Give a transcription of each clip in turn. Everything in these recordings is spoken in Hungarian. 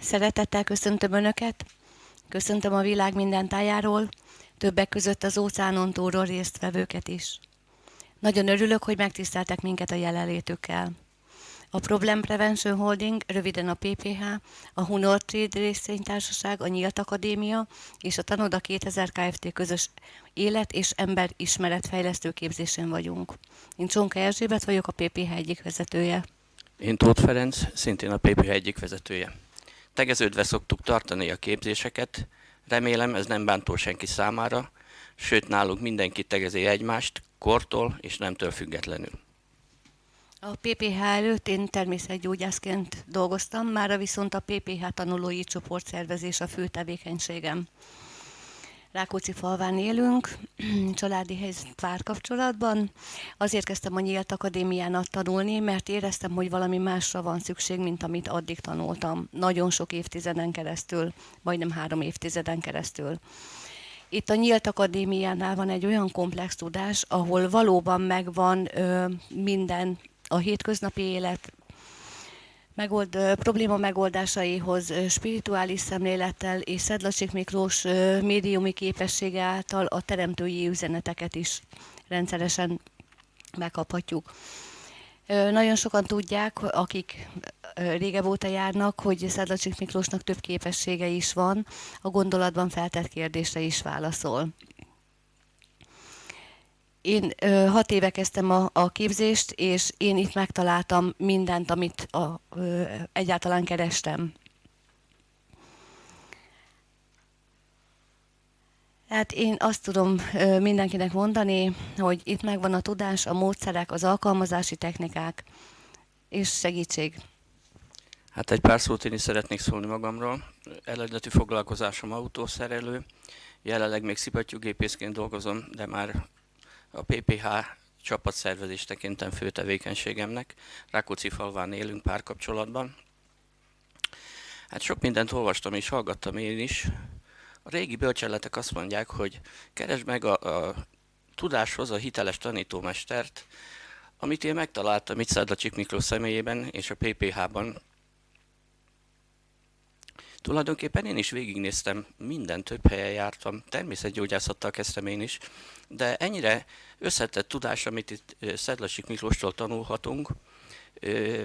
Szeretettel köszöntöm Önöket, köszöntöm a világ minden tájáról, többek között az óceánon túlról résztvevőket is. Nagyon örülök, hogy megtiszteltek minket a jelenlétükkel. A Problem Prevention Holding, röviden a PPH, a Hunor Trade részvénytársaság, a Nyílt Akadémia és a Tanoda 2000 Kft. közös élet- és ember ismeretfejlesztő képzésen vagyunk. Én Csonka Erzsébet vagyok, a PPH egyik vezetője. Én Tóth Ferenc, szintén a PPH egyik vezetője. Tegeződve szoktuk tartani a képzéseket, remélem ez nem bántó senki számára, sőt nálunk mindenki tegezi egymást, kortól és nemtől függetlenül. A PPH előtt én természetgyógyászként dolgoztam, mára viszont a PPH tanulói csoportszervezés a fő tevékenységem. Rákóczi falván élünk, családi helyzet párkapcsolatban. Azért kezdtem a Nyílt Akadémiának tanulni, mert éreztem, hogy valami másra van szükség, mint amit addig tanultam. Nagyon sok évtizeden keresztül, majdnem három évtizeden keresztül. Itt a Nyílt Akadémiánál van egy olyan komplex tudás, ahol valóban megvan ö, minden a hétköznapi élet megold, probléma megoldásaihoz spirituális szemlélettel és Szedlacsik Miklós médiumi képessége által a teremtői üzeneteket is rendszeresen megkaphatjuk. Nagyon sokan tudják, akik régebb óta járnak, hogy Szedlacsik Miklósnak több képessége is van, a gondolatban feltett kérdésre is válaszol. Én ö, hat éve kezdtem a, a képzést, és én itt megtaláltam mindent, amit a, ö, egyáltalán kerestem. Hát én azt tudom ö, mindenkinek mondani, hogy itt megvan a tudás, a módszerek, az alkalmazási technikák és segítség. Hát egy pár szót én is szeretnék szólni magamról. Eredeti foglalkozásom autószerelő, jelenleg még szipatyúgépészként dolgozom, de már a PPH csapatszervezés tekintem fő tevékenységemnek. Rákóczi falván élünk párkapcsolatban. Hát sok mindent olvastam és hallgattam én is. A régi bölcseletek azt mondják, hogy keresd meg a, a tudáshoz a hiteles tanítómestert, amit én megtaláltam itt Szádlacsik Miklós személyében és a PPH-ban, Tulajdonképpen én is végignéztem, minden több helyen jártam, természetgyógyászattal kezdtem én is, de ennyire összetett tudás, amit itt Szedlasik Miklóstól tanulhatunk,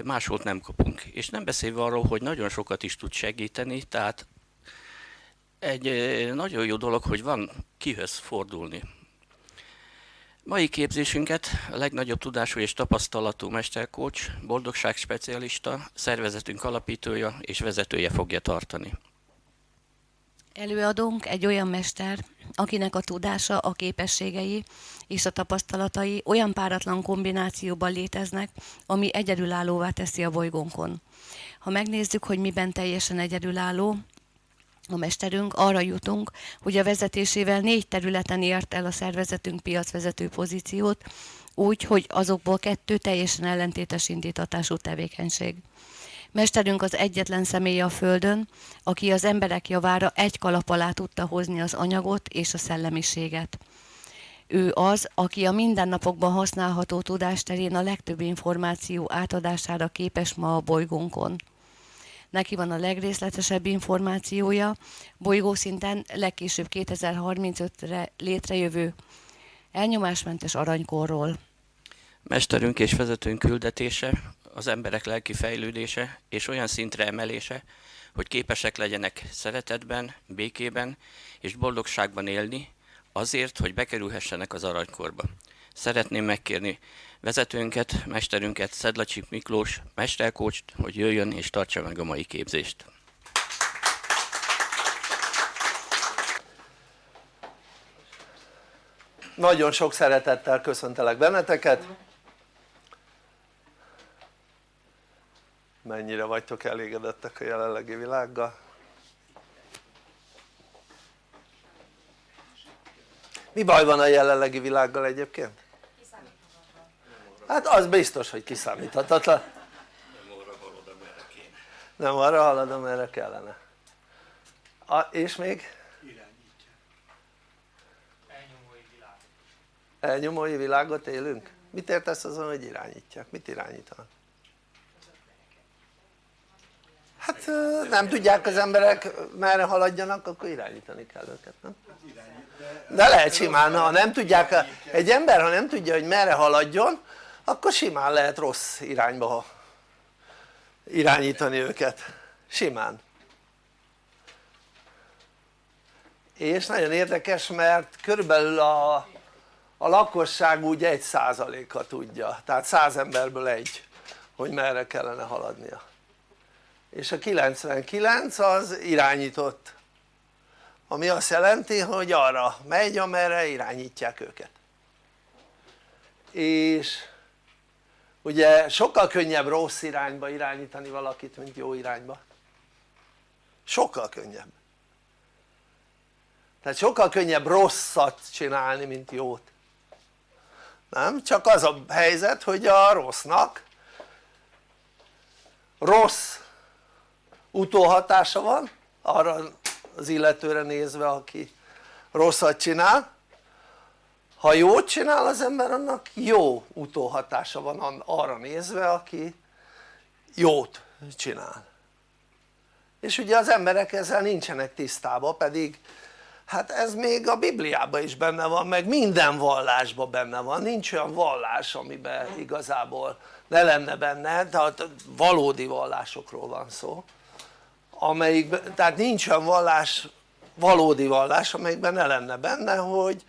máshol nem kapunk. És nem beszélve arról, hogy nagyon sokat is tud segíteni, tehát egy nagyon jó dolog, hogy van kihöz fordulni. Mai képzésünket a legnagyobb tudású és tapasztalatú mesterkócs, boldogság specialista, szervezetünk alapítója és vezetője fogja tartani. Előadónk egy olyan mester, akinek a tudása, a képességei és a tapasztalatai olyan páratlan kombinációban léteznek, ami egyedülállóvá teszi a bolygónkon. Ha megnézzük, hogy miben teljesen egyedülálló, a mesterünk, arra jutunk, hogy a vezetésével négy területen ért el a szervezetünk piacvezető pozíciót, úgy, hogy azokból kettő teljesen ellentétes indítatású tevékenység. Mesterünk az egyetlen személy a Földön, aki az emberek javára egy kalap alá tudta hozni az anyagot és a szellemiséget. Ő az, aki a mindennapokban használható tudásterén a legtöbb információ átadására képes ma a bolygónkon neki van a legrészletesebb információja, bolygószinten legkésőbb 2035-re létrejövő elnyomásmentes aranykorról. Mesterünk és vezetőnk küldetése, az emberek lelki fejlődése és olyan szintre emelése, hogy képesek legyenek szeretetben, békében és boldogságban élni, azért, hogy bekerülhessenek az aranykorba. Szeretném megkérni vezetőnket, mesterünket, Szedlacsik Miklós, mesterkócst, hogy jöjjön és tartsa meg a mai képzést. Nagyon sok szeretettel köszöntelek benneteket. Mennyire vagytok elégedettek a jelenlegi világgal? Mi baj van a jelenlegi világgal egyébként? Hát az biztos, hogy kiszámíthatatlan. Nem arra halad, amerre kéne. Nem arra halad, amerre kellene. A, és még? Irányítja. Elnyomói világot. Elnyomói világot élünk? Mit értesz azon, hogy irányítják? Mit irányítanak? Hát nem tudják az emberek merre haladjanak akkor irányítani kell őket nem? de lehet simán ha nem tudják egy ember ha nem tudja hogy merre haladjon akkor simán lehet rossz irányba irányítani őket. Simán. És nagyon érdekes mert körülbelül a, a lakosság úgy egy százaléka tudja. Tehát száz emberből egy hogy merre kellene haladnia. És a 99 az irányított. Ami azt jelenti hogy arra megy amerre irányítják őket. És ugye sokkal könnyebb rossz irányba irányítani valakit mint jó irányba. Sokkal könnyebb. Tehát sokkal könnyebb rosszat csinálni mint jót. Nem? csak az a helyzet hogy a rossznak rossz utóhatása van arra az illetőre nézve aki rosszat csinál ha jót csinál az ember annak jó utóhatása van arra nézve aki jót csinál. És ugye az emberek ezzel nincsenek tisztában pedig hát ez még a Bibliában is benne van meg minden vallásban benne van. Nincs olyan vallás amiben igazából ne lenne benne tehát valódi vallásokról van szó amelyik, tehát nincs olyan vallás valódi vallás amelyikben ne lenne benne hogy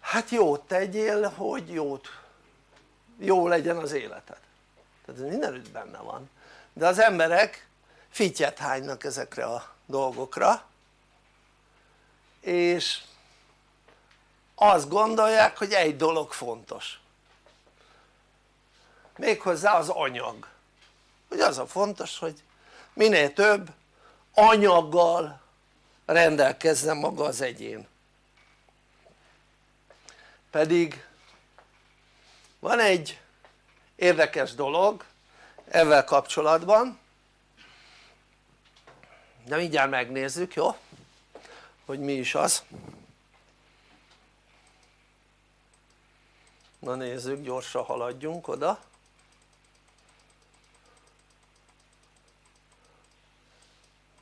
hát jót tegyél hogy jót. Jó legyen az életed. Tehát ez mindenütt benne van. De az emberek fityet hánynak ezekre a dolgokra és azt gondolják hogy egy dolog fontos. Méghozzá az anyag. Hogy az a fontos hogy minél több anyaggal rendelkezzen maga az egyén pedig van egy érdekes dolog ezzel kapcsolatban. De mindjárt megnézzük jó? hogy mi is az. Na nézzük gyorsan haladjunk oda.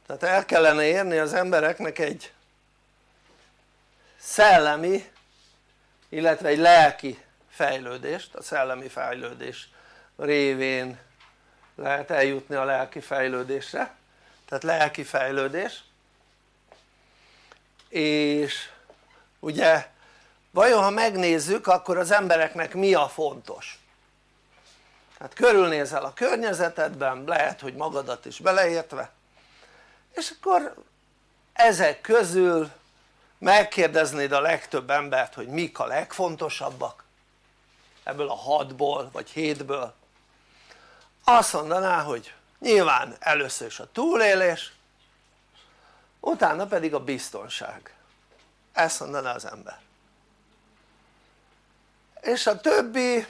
Tehát el kellene érni az embereknek egy szellemi illetve egy lelki fejlődést, a szellemi fejlődés révén lehet eljutni a lelki fejlődésre. Tehát lelki fejlődés. És ugye vajon ha megnézzük akkor az embereknek mi a fontos? Hát körülnézel a környezetedben lehet hogy magadat is beleértve. És akkor ezek közül megkérdeznéd a legtöbb embert hogy mik a legfontosabbak ebből a hatból vagy hétből. Azt mondaná hogy nyilván először is a túlélés utána pedig a biztonság. Ezt mondaná az ember. És a többi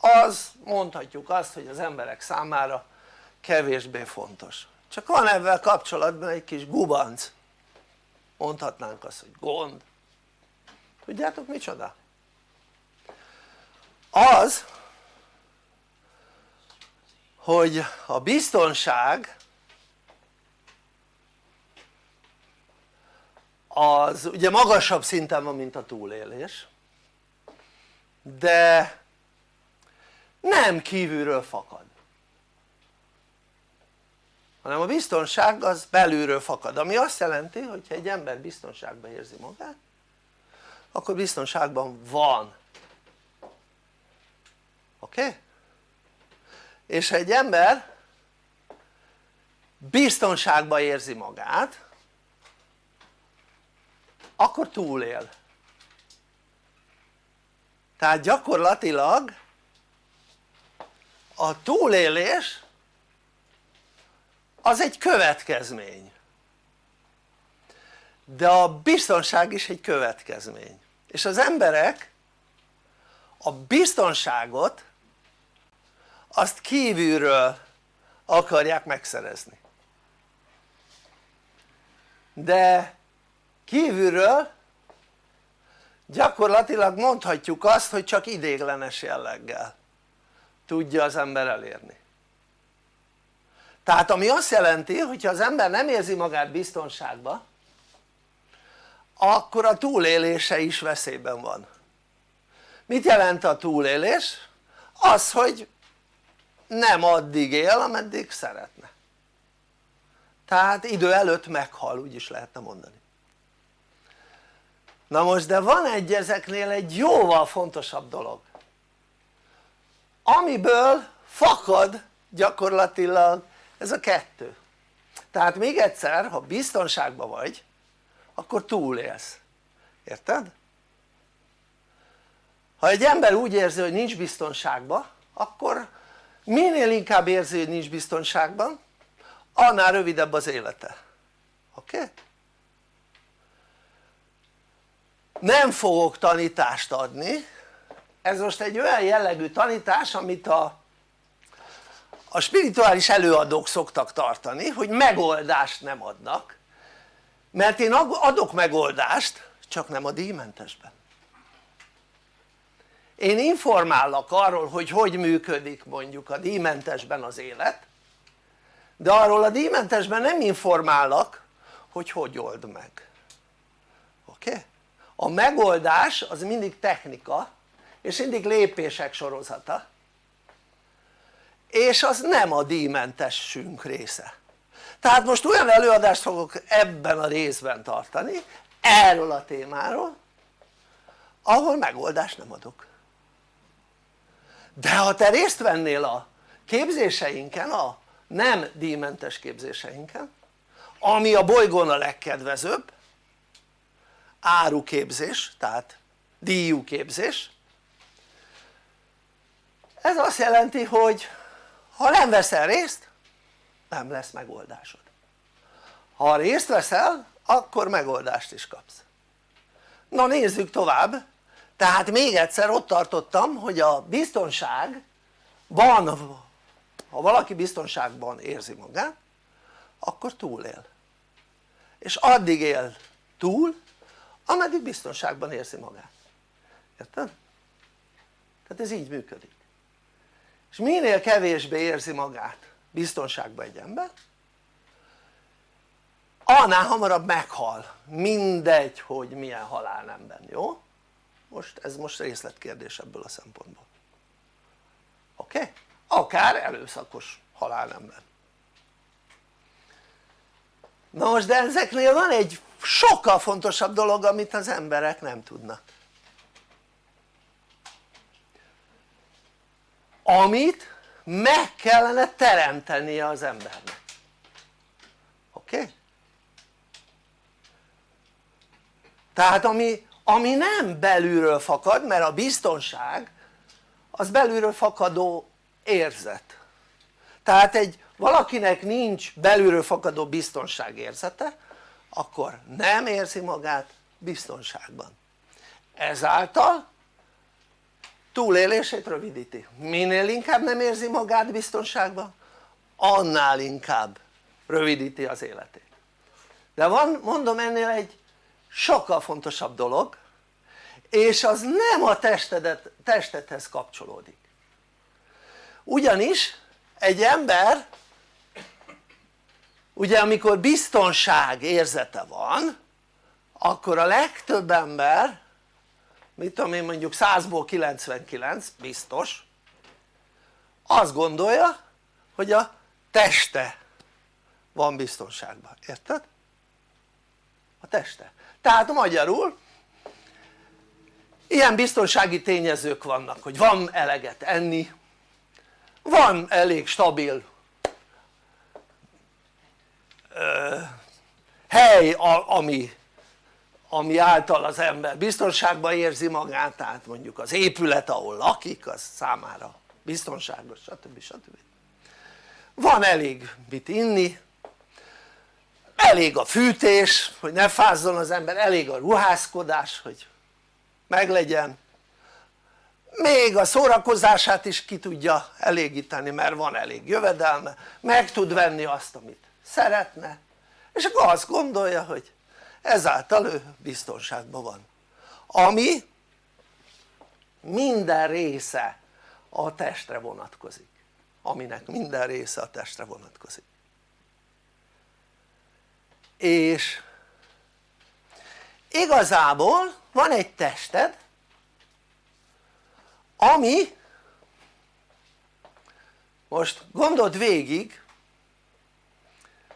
az mondhatjuk azt hogy az emberek számára kevésbé fontos. Csak van ebben kapcsolatban egy kis gubanc mondhatnánk azt hogy gond tudjátok micsoda? az hogy a biztonság az ugye magasabb szinten van mint a túlélés de nem kívülről fakad hanem a biztonság az belülről fakad ami azt jelenti hogy ha egy ember biztonságban érzi magát akkor biztonságban van oké? Okay? és ha egy ember biztonságban érzi magát akkor túlél tehát gyakorlatilag a túlélés az egy következmény. De a biztonság is egy következmény. És az emberek a biztonságot azt kívülről akarják megszerezni. De kívülről gyakorlatilag mondhatjuk azt hogy csak idéglenes jelleggel tudja az ember elérni tehát ami azt jelenti hogyha az ember nem érzi magát biztonságban akkor a túlélése is veszélyben van. Mit jelent a túlélés? az hogy nem addig él ameddig szeretne. Tehát idő előtt meghal úgy is lehetne mondani. Na most de van egy ezeknél egy jóval fontosabb dolog amiből fakad gyakorlatilag ez a kettő tehát még egyszer ha biztonságban vagy akkor túlélsz, érted? ha egy ember úgy érzi hogy nincs biztonságban akkor minél inkább érzi hogy nincs biztonságban annál rövidebb az élete oké? Okay? nem fogok tanítást adni ez most egy olyan jellegű tanítás amit a, a spirituális előadók szoktak tartani hogy megoldást nem adnak mert én adok megoldást csak nem a díjmentesben én informállak arról hogy hogy működik mondjuk a díjmentesben az élet de arról a díjmentesben nem informállak hogy hogy old meg oké? Okay? a megoldás az mindig technika és mindig lépések sorozata és az nem a díjmentesünk része. Tehát most olyan előadást fogok ebben a részben tartani erről a témáról ahol megoldást nem adok. De ha te részt vennél a képzéseinken, a nem díjmentes képzéseinken ami a bolygón a legkedvezőbb áruképzés tehát díjú képzés ez azt jelenti hogy ha nem veszel részt nem lesz megoldásod. Ha részt veszel akkor megoldást is kapsz. Na nézzük tovább. Tehát még egyszer ott tartottam hogy a biztonságban ha valaki biztonságban érzi magát akkor túlél. És addig él túl ameddig biztonságban érzi magát. Érted? tehát ez így működik és minél kevésbé érzi magát biztonságban egy ember annál hamarabb meghal mindegy hogy milyen halálnemben, jó? most ez most részletkérdés ebből a szempontból oké? Okay? akár előszakos halálnemben na most de ezeknél van egy sokkal fontosabb dolog amit az emberek nem tudnak amit meg kellene teremtenie az embernek oké? Okay? tehát ami, ami nem belülről fakad mert a biztonság az belülről fakadó érzet tehát egy valakinek nincs belülről fakadó biztonságérzete akkor nem érzi magát biztonságban ezáltal túlélését rövidíti. Minél inkább nem érzi magát biztonságban annál inkább rövidíti az életét. De van mondom ennél egy sokkal fontosabb dolog és az nem a testedet, testedhez kapcsolódik. Ugyanis egy ember ugye amikor biztonság érzete van akkor a legtöbb ember mit tudom én mondjuk 100-ból 99 biztos. Azt gondolja hogy a teste van biztonságban, érted? a teste, tehát magyarul ilyen biztonsági tényezők vannak hogy van eleget enni van elég stabil ö, hely ami ami által az ember biztonságban érzi magát tehát mondjuk az épület ahol lakik az számára biztonságos stb. stb. van elég mit inni elég a fűtés hogy ne fázzon az ember, elég a ruházkodás hogy meglegyen még a szórakozását is ki tudja elégíteni mert van elég jövedelme meg tud venni azt amit szeretne és akkor azt gondolja hogy ezáltal ő biztonságban van. Ami minden része a testre vonatkozik. Aminek minden része a testre vonatkozik. És igazából van egy tested ami most gondold végig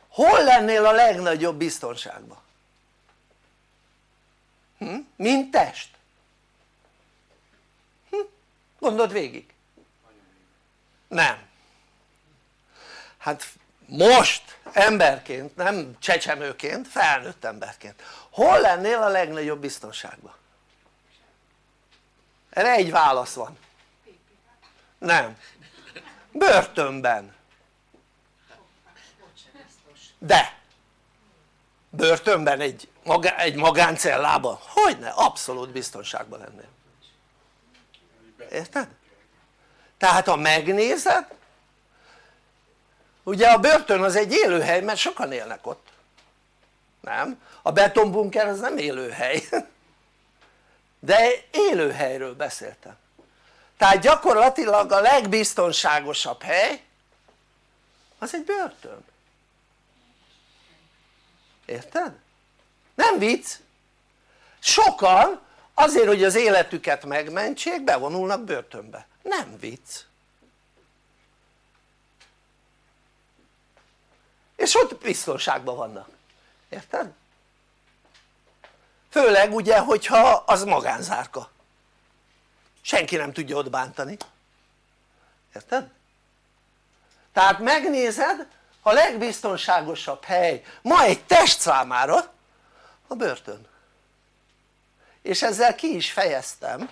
hol lennél a legnagyobb biztonságban? Hm? mint test? Hm? gondold végig. Nem. Hát most emberként, nem csecsemőként, felnőtt emberként. Hol lennél a legnagyobb biztonságban? erre egy válasz van. Nem. Börtönben. De börtönben egy, maga, egy magáncellában? Hogyne abszolút biztonságban lennél. Érted? tehát ha megnézed ugye a börtön az egy élőhely mert sokan élnek ott. Nem? a betonbunker az nem élőhely. De élőhelyről beszéltem. Tehát gyakorlatilag a legbiztonságosabb hely az egy börtön érted? nem vicc sokan azért hogy az életüket megmentsék bevonulnak börtönbe nem vicc és ott biztonságban vannak, érted? főleg ugye hogyha az magánzárka senki nem tudja ott bántani érted? tehát megnézed a legbiztonságosabb hely ma egy test számára a börtön. És ezzel ki is fejeztem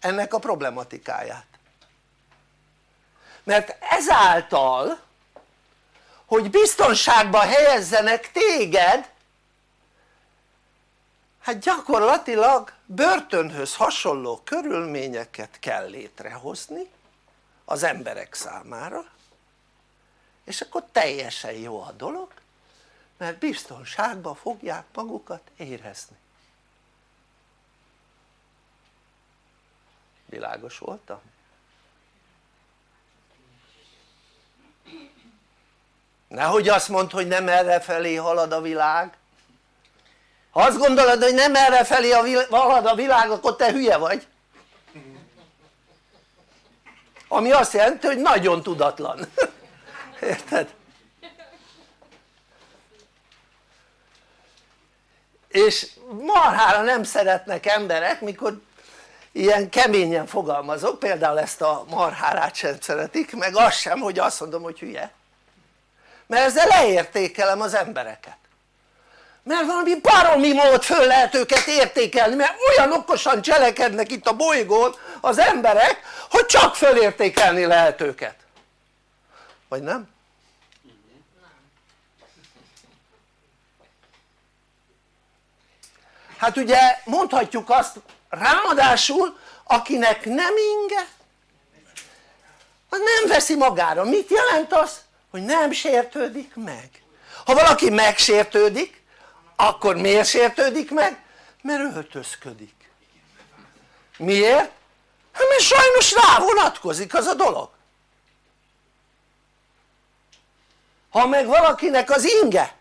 ennek a problematikáját. Mert ezáltal hogy biztonságba helyezzenek téged hát gyakorlatilag börtönhöz hasonló körülményeket kell létrehozni az emberek számára és akkor teljesen jó a dolog mert biztonságban fogják magukat érezni. Világos voltam? nehogy azt mondd hogy nem erre felé halad a világ. Ha azt gondolod hogy nem erre felé halad a világ akkor te hülye vagy. Ami azt jelenti hogy nagyon tudatlan érted? és marhára nem szeretnek emberek mikor ilyen keményen fogalmazok, például ezt a marhárát sem szeretik, meg azt sem hogy azt mondom hogy hülye mert ezzel leértékelem az embereket mert valami baromi mód föl lehet őket értékelni mert olyan okosan cselekednek itt a bolygón az emberek hogy csak fölértékelni lehet őket vagy nem? Hát ugye mondhatjuk azt ráadásul akinek nem inge az nem veszi magára, mit jelent az? hogy nem sértődik meg ha valaki megsértődik akkor miért sértődik meg? mert öltözködik miért? hát mert sajnos rá vonatkozik az a dolog ha meg valakinek az inge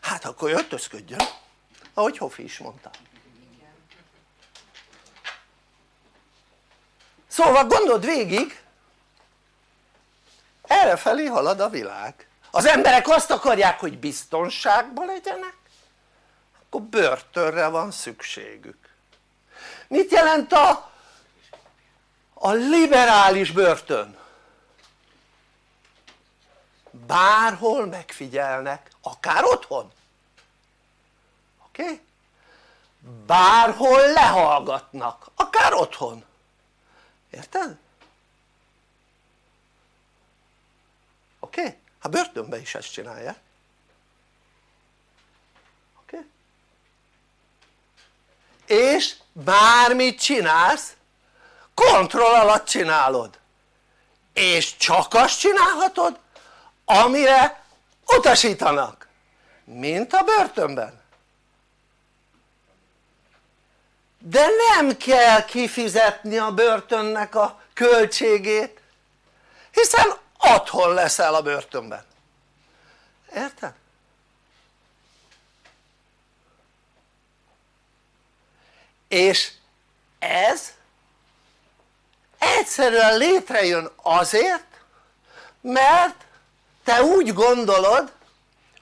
hát akkor öltözködjön ahogy Hofi is mondta. Szóval gondold végig errefelé halad a világ. Az emberek azt akarják hogy biztonságban legyenek akkor börtönre van szükségük. Mit jelent a, a liberális börtön? bárhol megfigyelnek, akár otthon oké? Okay? bárhol lehallgatnak, akár otthon érted? oké? Okay? hát börtönben is ezt csinálják oké? És bármit csinálsz kontroll alatt csinálod és csak azt csinálhatod amire utasítanak mint a börtönben de nem kell kifizetni a börtönnek a költségét hiszen otthon leszel a börtönben érted? és ez egyszerűen létrejön azért mert te úgy gondolod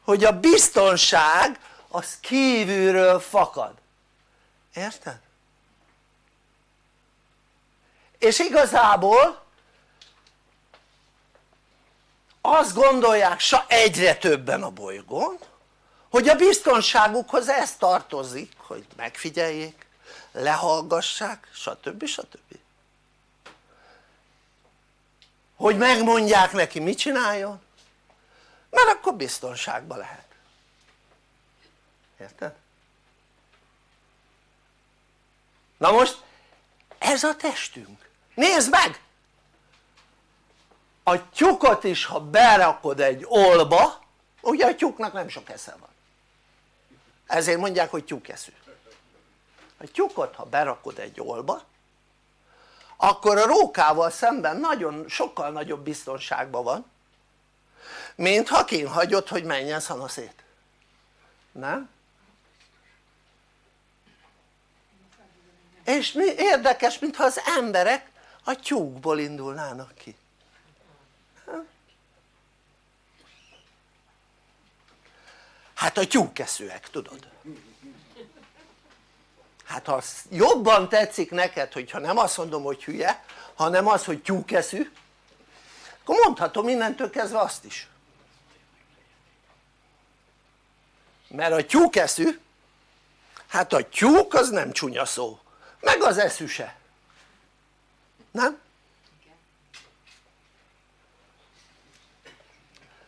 hogy a biztonság az kívülről fakad érted? És igazából azt gondolják egyre többen a bolygón hogy a biztonságukhoz ez tartozik hogy megfigyeljék, lehallgassák stb. stb. hogy megmondják neki mit csináljon mert akkor biztonságban lehet érted? na most ez a testünk nézd meg! A tyukot is ha berakod egy olba ugye a tyúknak nem sok esze van. Ezért mondják hogy tyúkeszű a tyúkot ha berakod egy olba akkor a rókával szemben nagyon sokkal nagyobb biztonságban van mint ha hagyod hogy menjen szanaszét. Nem? és mi érdekes mintha az emberek a tyúkból indulnának ki. Hát a tyúkeszőek tudod. Hát ha jobban tetszik neked hogyha nem azt mondom hogy hülye hanem az hogy tyúkeszű akkor mondhatom innentől kezdve azt is. Mert a tyúkeszű hát a tyúk az nem csúnya szó. Meg az eszű se nem?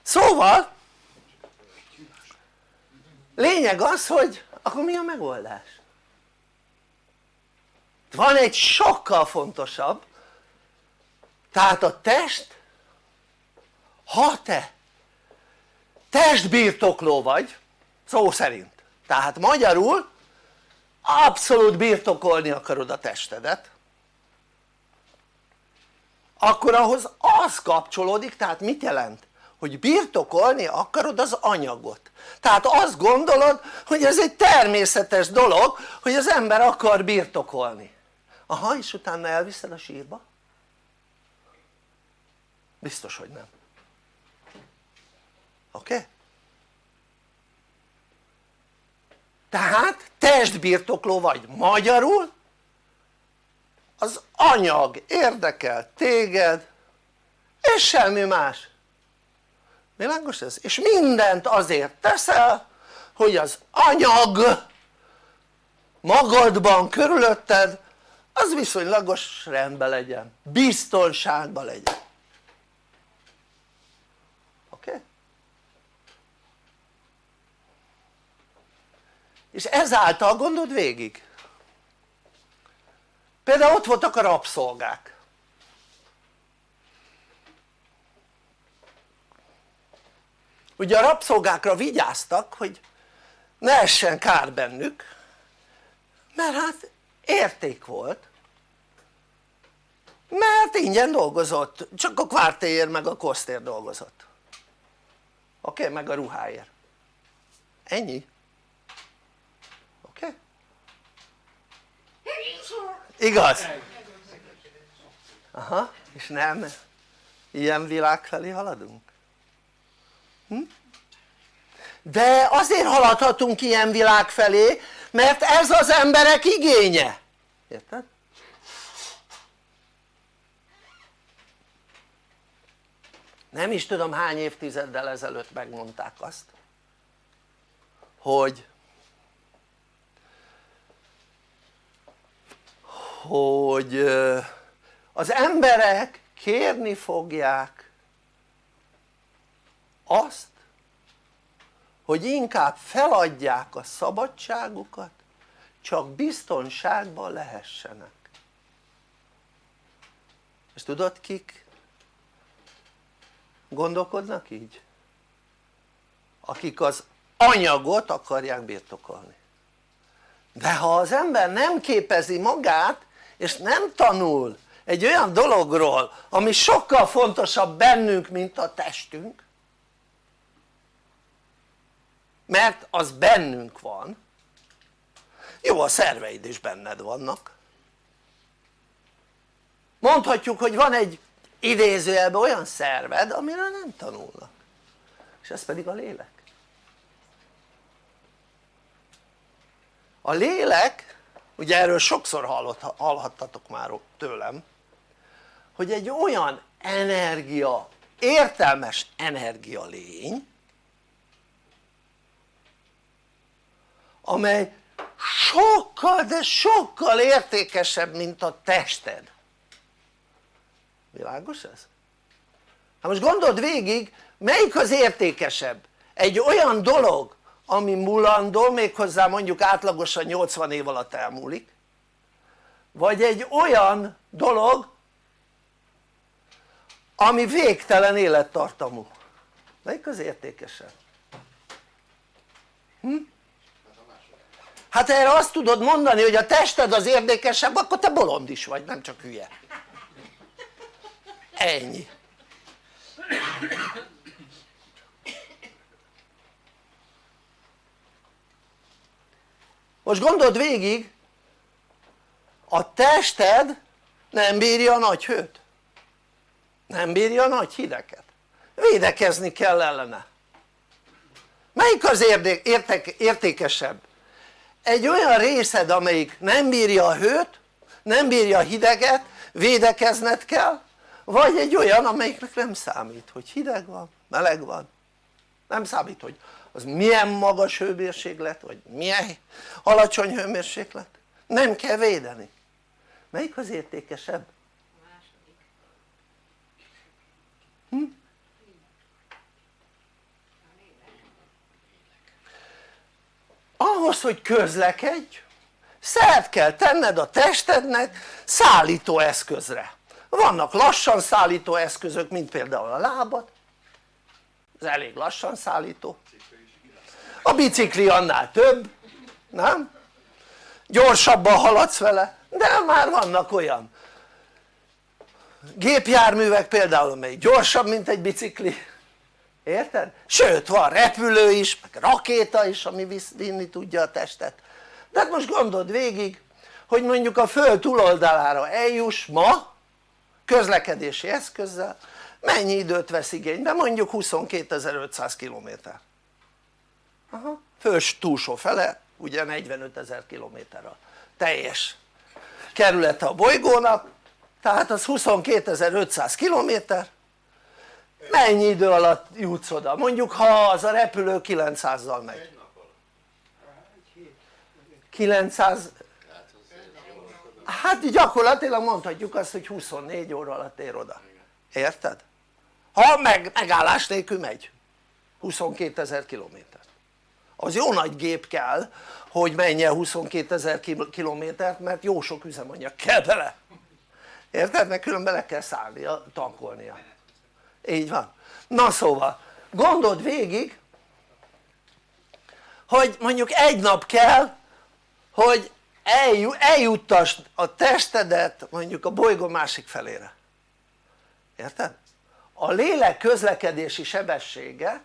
szóval lényeg az hogy akkor mi a megoldás? van egy sokkal fontosabb tehát a test ha te testbirtokló vagy szó szerint tehát magyarul abszolút birtokolni akarod a testedet akkor ahhoz az kapcsolódik, tehát mit jelent? hogy birtokolni akarod az anyagot tehát azt gondolod hogy ez egy természetes dolog hogy az ember akar birtokolni aha és utána elviszed a sírba? biztos hogy nem oké? Okay? tehát testbirtokló vagy magyarul az anyag érdekel téged és semmi más világos ez? és mindent azért teszel hogy az anyag magadban körülötted az viszonylagos rendben legyen, biztonságban legyen oké? És ezáltal gondold végig például ott voltak a rabszolgák. Ugye a rabszolgákra vigyáztak hogy ne essen kár bennük mert hát érték volt. Mert ingyen dolgozott, csak a kvártéért meg a kosztér dolgozott. Oké? Meg a ruháért. Ennyi. Oké? Igaz? aha és nem ilyen világ felé haladunk? Hm? de azért haladhatunk ilyen világ felé mert ez az emberek igénye érted? nem is tudom hány évtizeddel ezelőtt megmondták azt hogy hogy az emberek kérni fogják azt hogy inkább feladják a szabadságukat csak biztonságban lehessenek és tudod kik gondolkodnak így? akik az anyagot akarják birtokolni de ha az ember nem képezi magát és nem tanul egy olyan dologról ami sokkal fontosabb bennünk mint a testünk. Mert az bennünk van. Jó a szerveid is benned vannak. Mondhatjuk hogy van egy idézőjelben olyan szerved amiről nem tanulnak. És ez pedig a lélek. A lélek ugye erről sokszor hallott, hallhattatok már tőlem hogy egy olyan energia, értelmes energia lény amely sokkal de sokkal értékesebb mint a tested világos ez? hát most gondold végig melyik az értékesebb? egy olyan dolog ami mulandó méghozzá mondjuk átlagosan 80 év alatt elmúlik vagy egy olyan dolog ami végtelen élettartamú melyik az értékesebb? Hm? hát erre azt tudod mondani hogy a tested az érdekesebb akkor te bolond is vagy nem csak hülye ennyi most gondold végig a tested nem bírja a nagy hőt. Nem bírja a nagy hideket. Védekezni kell ellene. Melyik az érték, értékesebb? egy olyan részed amelyik nem bírja a hőt nem bírja a hideget védekezned kell vagy egy olyan amelyiknek nem számít hogy hideg van, meleg van. Nem számít hogy az milyen magas hőmérséklet vagy milyen alacsony hőmérséklet nem kell védeni. Melyik az értékesebb? Hm? ahhoz hogy közlekedj szert kell tenned a testednek szállító eszközre. Vannak lassan szállító eszközök mint például a lábad. Ez elég lassan szállító a bicikli annál több nem? gyorsabban haladsz vele de már vannak olyan gépjárművek például amelyik gyorsabb mint egy bicikli érted? sőt van repülő is meg rakéta is ami vinni tudja a testet de hát most gondold végig hogy mondjuk a föld túloldalára eljuss ma közlekedési eszközzel mennyi időt vesz igénybe? mondjuk 22.500 km Aha. föld túlsó fele ugye 45 ezer kilométer a teljes kerülete a bolygónak tehát az 22.500 kilométer. Mennyi idő alatt jutsz oda? mondjuk ha az a repülő 900-zal megy. 900 hát gyakorlatilag mondhatjuk azt hogy 24 óra alatt ér oda. Érted? ha meg, megállás nélkül megy. 22 ezer kilométer az jó nagy gép kell hogy menjen 22 ezer kilométert mert jó sok üzemanyag kell bele érted? mert különben le kell szállnia, tankolnia így van na szóval gondold végig hogy mondjuk egy nap kell hogy eljuttasd a testedet mondjuk a bolygó másik felére érted? a lélek közlekedési sebessége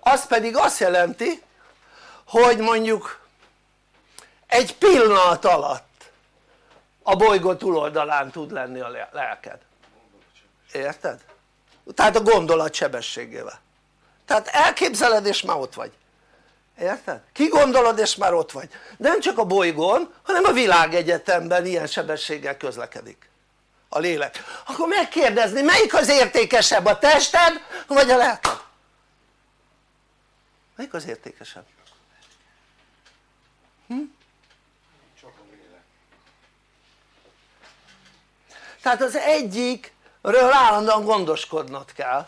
az pedig azt jelenti hogy mondjuk egy pillanat alatt a bolygó túloldalán tud lenni a lelked érted? tehát a gondolat sebességével tehát elképzeled és már ott vagy érted? kigondolod és már ott vagy nem csak a bolygón hanem a világegyetemben ilyen sebességgel közlekedik a lélek akkor megkérdezni melyik az értékesebb a tested vagy a lelked? melyik az értékesebb? Hm? tehát az egyikről állandóan gondoskodnod kell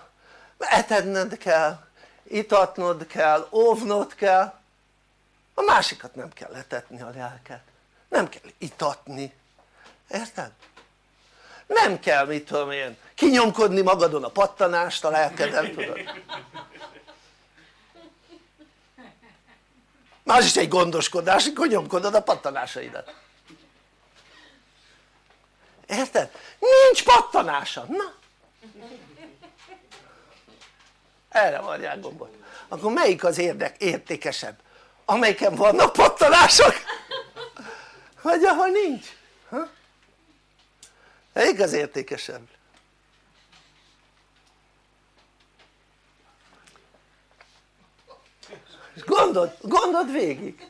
etedned kell itatnod kell, óvnod kell a másikat nem kell letetni a lelket nem kell itatni érted? nem kell mit tudom én kinyomkodni magadon a pattanást a lelkeden tudod más is egy gondoskodás hogy nyomkodod a pattanásaidat érted? nincs pattanása, na erre varják gombot akkor melyik az érdek, értékesebb? amelyiken vannak pattanások vagy ahol nincs ha? melyik az értékesebb? Gondold, gondold végig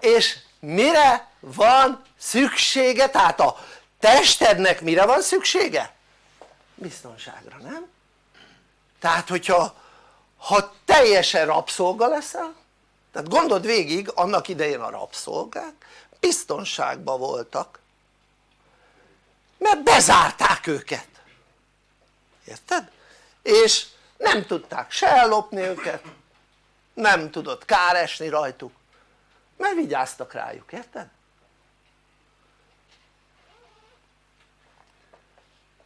és mire van szüksége? tehát a testednek mire van szüksége? biztonságra nem? tehát hogyha ha teljesen rabszolga leszel tehát gondold végig annak idején a rabszolgák biztonságban voltak mert bezárták őket érted? és nem tudták se ellopni őket nem tudott kár rajtuk mert vigyáztak rájuk, érted?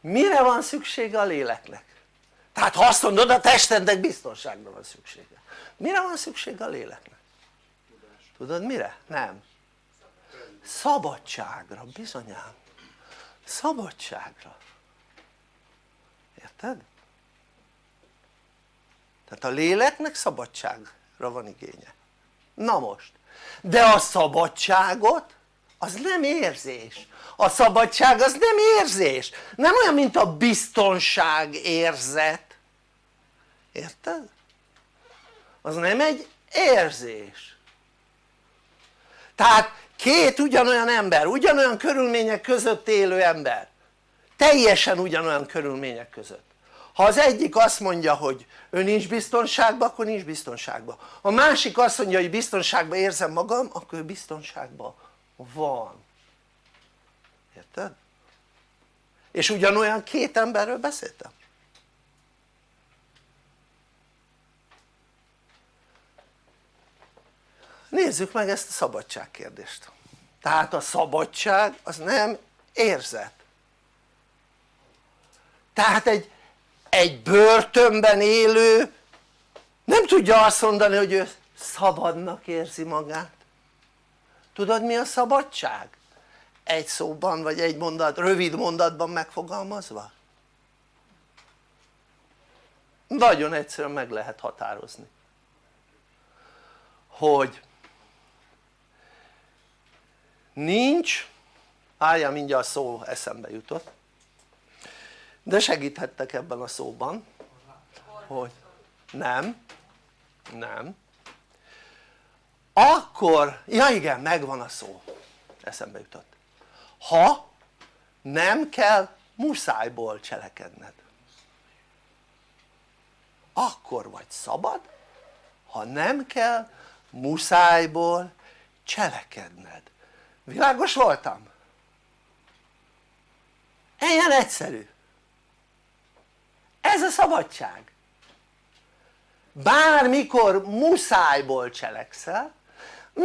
mire van szüksége a léleknek? tehát ha azt mondod a testednek biztonságra van szüksége mire van szüksége a léleknek? tudod mire? nem szabadságra bizonyám szabadságra érted? tehát a léleknek szabadságra van igénye. Na most. De a szabadságot az nem érzés. A szabadság az nem érzés. Nem olyan mint a biztonság érzet. Érted? az nem egy érzés. Tehát két ugyanolyan ember, ugyanolyan körülmények között élő ember. Teljesen ugyanolyan körülmények között ha az egyik azt mondja hogy ő nincs biztonságban akkor nincs biztonságban. A másik azt mondja hogy biztonságban érzem magam akkor ő biztonságban van. Érted? és ugyanolyan két emberről beszéltem. Nézzük meg ezt a szabadság kérdést. Tehát a szabadság az nem érzet. Tehát egy, egy börtönben élő nem tudja azt mondani hogy ő szabadnak érzi magát tudod mi a szabadság? egy szóban vagy egy mondat, rövid mondatban megfogalmazva? nagyon egyszerűen meg lehet határozni hogy nincs álljál mindjárt a szó eszembe jutott de segíthettek ebben a szóban. Hogy? Nem. Nem. Akkor, ja igen megvan a szó. Eszembe jutott. Ha nem kell muszájból cselekedned. Akkor vagy szabad ha nem kell muszájból cselekedned. Világos voltam? ilyen egyszerű ez a szabadság. Bármikor muszájból cselekszel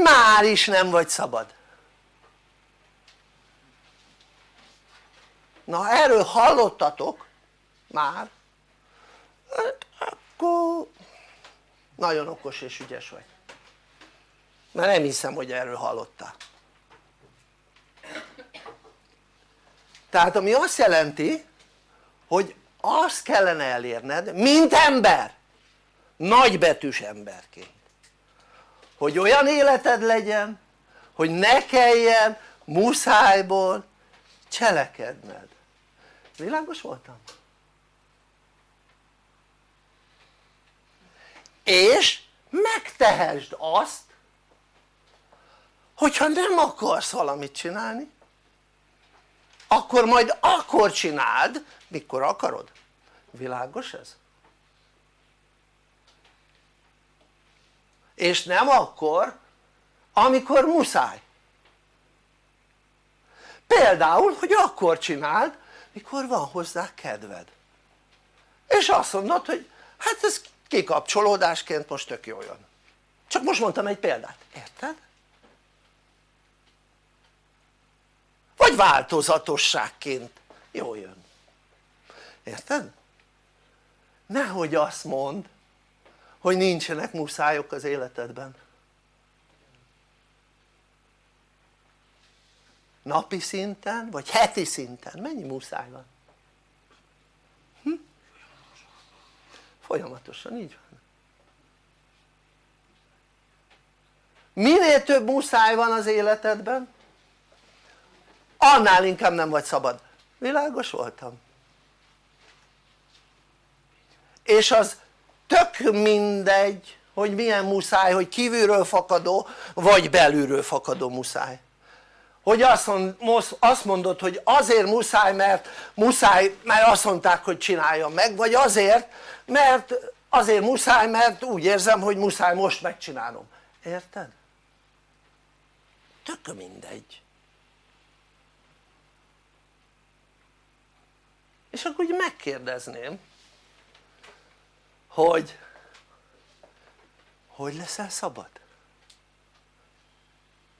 már is nem vagy szabad. Na erről hallottatok már. Hát akkor nagyon okos és ügyes vagy. Mert nem hiszem hogy erről hallottál. Tehát ami azt jelenti hogy azt kellene elérned mint ember nagybetűs emberként hogy olyan életed legyen hogy ne kelljen muszájból cselekedned világos voltam? és megtehesd azt hogyha nem akarsz valamit csinálni akkor majd akkor csináld mikor akarod, világos ez? és nem akkor amikor muszáj. Például hogy akkor csináld mikor van hozzá kedved. És azt mondod hogy hát ez kikapcsolódásként most tök jó jön. Csak most mondtam egy példát, érted? vagy változatosságként jó jön érted? nehogy azt mond hogy nincsenek muszájok az életedben napi szinten vagy heti szinten mennyi muszáj van? Hm? folyamatosan így van minél több muszáj van az életedben annál inkább nem vagy szabad világos voltam? És az tök mindegy hogy milyen muszáj, hogy kívülről fakadó vagy belülről fakadó muszáj. Hogy azt mondod hogy azért muszáj mert muszáj mert azt mondták hogy csináljam meg vagy azért mert azért muszáj mert úgy érzem hogy muszáj most megcsinálnom. Érted? tök mindegy. És akkor úgy megkérdezném hogy hogy leszel szabad?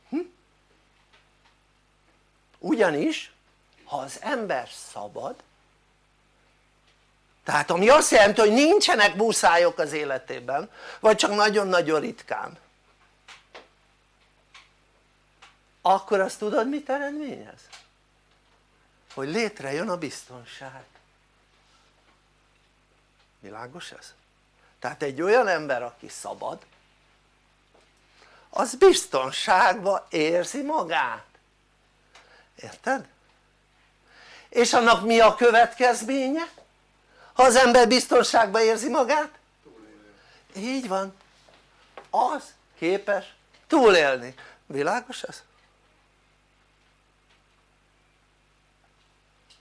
Hm? ugyanis ha az ember szabad tehát ami azt jelenti hogy nincsenek muszájok az életében vagy csak nagyon-nagyon ritkán akkor azt tudod mit eredményez? hogy létrejön a biztonság világos ez? Tehát egy olyan ember aki szabad az biztonságban érzi magát érted? és annak mi a következménye? ha az ember biztonságban érzi magát? így van az képes túlélni, világos ez?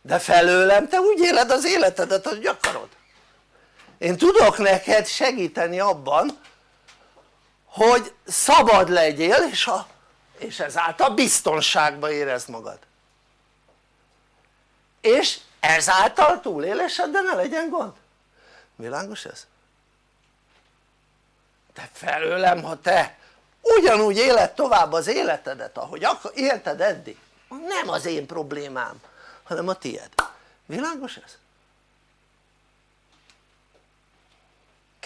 de felőlem te úgy éled az életedet hogy akarod én tudok neked segíteni abban hogy szabad legyél és, a, és ezáltal biztonságban érezd magad és ezáltal túlélésed de ne legyen gond világos ez? de felőlem ha te ugyanúgy éled tovább az életedet ahogy élted eddig nem az én problémám hanem a tied világos ez?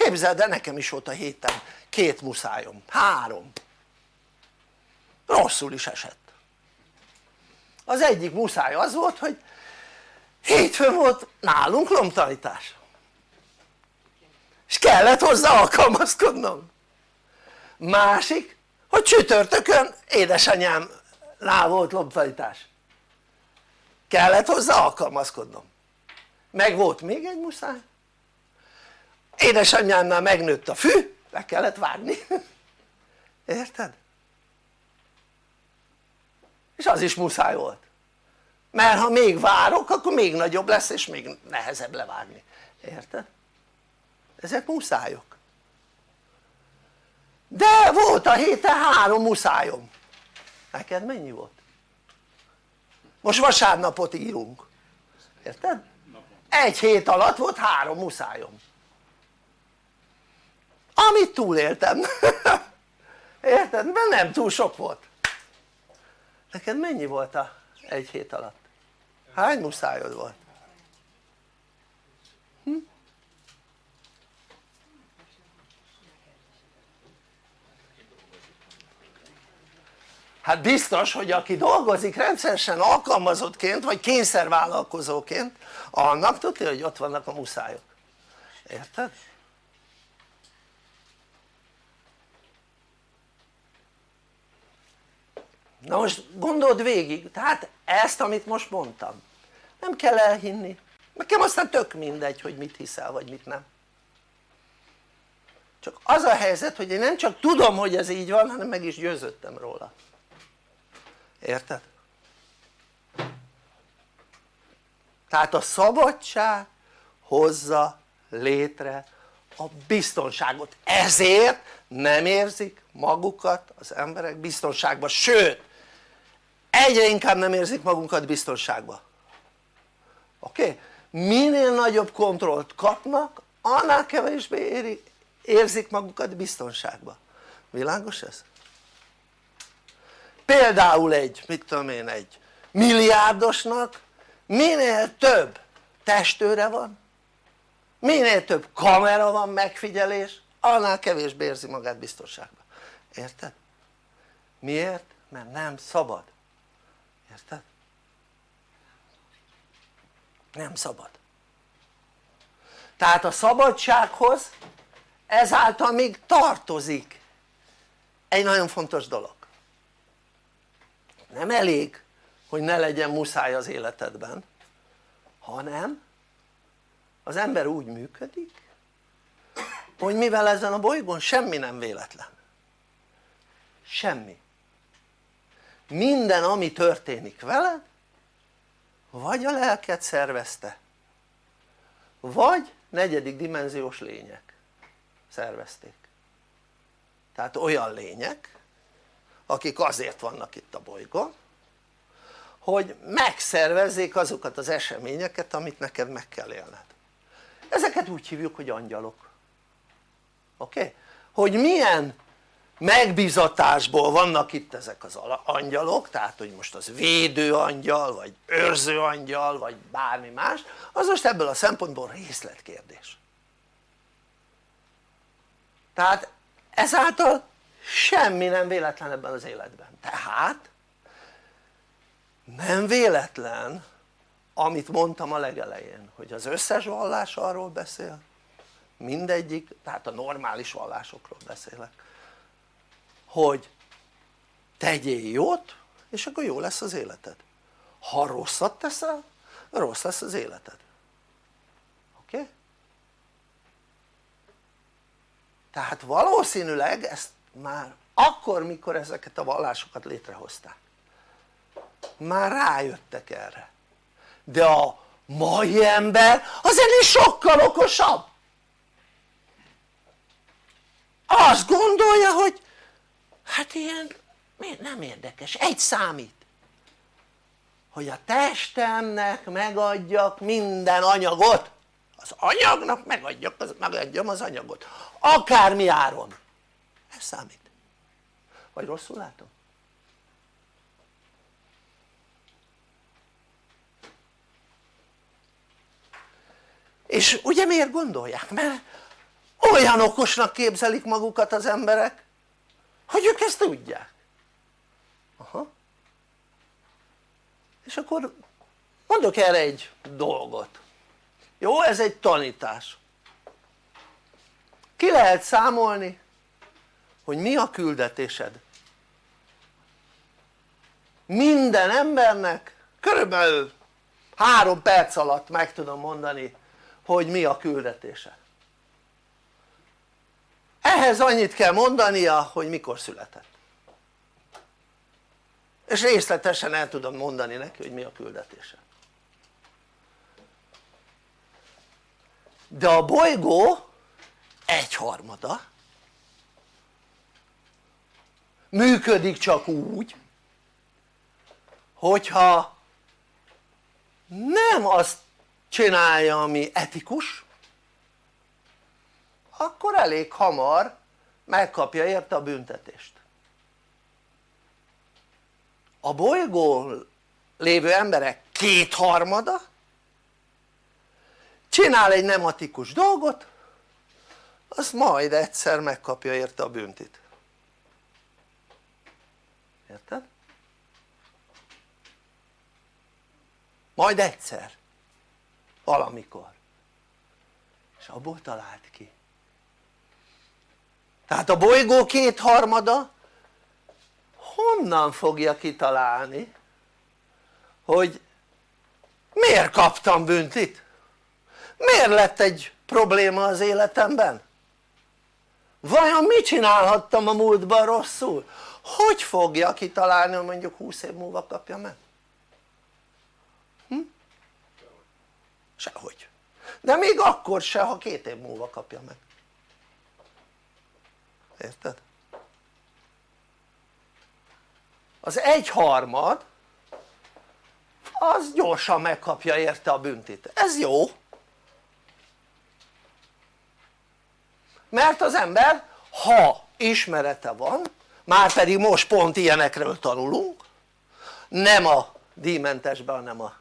Képzeld el nekem is volt a héten két muszájom, három. Rosszul is esett. Az egyik muszáj az volt hogy hétfőn volt nálunk lomtanítás. És kellett hozzá alkalmazkodnom. Másik hogy csütörtökön édesanyámnál volt lomtanítás. Kellett hozzá alkalmazkodnom. Meg volt még egy muszáj édesanyámnál megnőtt a fű le kellett vágni érted? és az is muszáj volt mert ha még várok akkor még nagyobb lesz és még nehezebb levágni, érted? ezek muszájok de volt a héten három muszájom neked mennyi volt? most vasárnapot írunk érted? egy hét alatt volt három muszájom amit túléltem érted? mert nem túl sok volt neked mennyi volt a egy hét alatt? hány muszájod volt? Hm? hát biztos hogy aki dolgozik rendszeresen alkalmazottként vagy kényszervállalkozóként annak tudja hogy ott vannak a muszájok érted? Na most gondold végig, tehát ezt amit most mondtam nem kell elhinni, nekem aztán tök mindegy hogy mit hiszel vagy mit nem. Csak az a helyzet hogy én nem csak tudom hogy ez így van hanem meg is győződtem róla. Érted? tehát a szabadság hozza létre a biztonságot. Ezért nem érzik magukat az emberek biztonságban sőt egyre inkább nem érzik magunkat biztonságban oké? Okay? minél nagyobb kontrollt kapnak annál kevésbé éri, érzik magukat biztonságban világos ez? például egy mit tudom én egy milliárdosnak minél több testőre van minél több kamera van megfigyelés annál kevésbé érzi magát biztonságban érted? miért? mert nem szabad érted? nem szabad. Tehát a szabadsághoz ezáltal még tartozik egy nagyon fontos dolog. Nem elég hogy ne legyen muszáj az életedben hanem az ember úgy működik hogy mivel ezen a bolygón semmi nem véletlen. Semmi minden ami történik veled vagy a lelket szervezte vagy negyedik dimenziós lények szervezték tehát olyan lények akik azért vannak itt a bolygón hogy megszervezzék azokat az eseményeket amit neked meg kell élned ezeket úgy hívjuk hogy angyalok oké? Okay? hogy milyen megbizatásból vannak itt ezek az angyalok tehát hogy most az védő angyal vagy őrző angyal vagy bármi más az most ebből a szempontból részletkérdés. Tehát ezáltal semmi nem véletlen ebben az életben. Tehát nem véletlen amit mondtam a legelején hogy az összes vallás arról beszél mindegyik, tehát a normális vallásokról beszélek hogy tegyél jót és akkor jó lesz az életed ha rosszat teszel rossz lesz az életed oké? Okay? tehát valószínűleg ezt már akkor mikor ezeket a vallásokat létrehozták már rájöttek erre de a mai ember az ennél sokkal okosabb azt gondolja hogy hát ilyen nem érdekes, egy számít. Hogy a testemnek megadjak minden anyagot. Az anyagnak megadjak, az, megadjam az anyagot. Akármi áron. Ez számít. Vagy rosszul látom? és ugye miért gondolják? mert olyan okosnak képzelik magukat az emberek hogy ők ezt tudják? Aha. És akkor mondok erre egy dolgot. Jó ez egy tanítás. Ki lehet számolni hogy mi a küldetésed? Minden embernek körülbelül három perc alatt meg tudom mondani hogy mi a küldetése ehhez annyit kell mondania hogy mikor született. És részletesen el tudom mondani neki hogy mi a küldetése. De a bolygó egyharmada. Működik csak úgy hogyha nem azt csinálja ami etikus akkor elég hamar megkapja érte a büntetést. A bolygón lévő emberek kétharmada csinál egy nematikus dolgot az majd egyszer megkapja érte a büntit. Érted? majd egyszer valamikor. És abból talált ki tehát a bolygó kétharmada honnan fogja kitalálni hogy miért kaptam büntit? miért lett egy probléma az életemben? vajon mit csinálhattam a múltban rosszul? hogy fogja kitalálni hogy mondjuk 20 év múlva kapja meg? Hm? sehogy de még akkor se ha két év múlva kapja meg érted? az egyharmad az gyorsan megkapja érte a büntit, ez jó. Mert az ember ha ismerete van már pedig most pont ilyenekről tanulunk nem a díjmentesben hanem a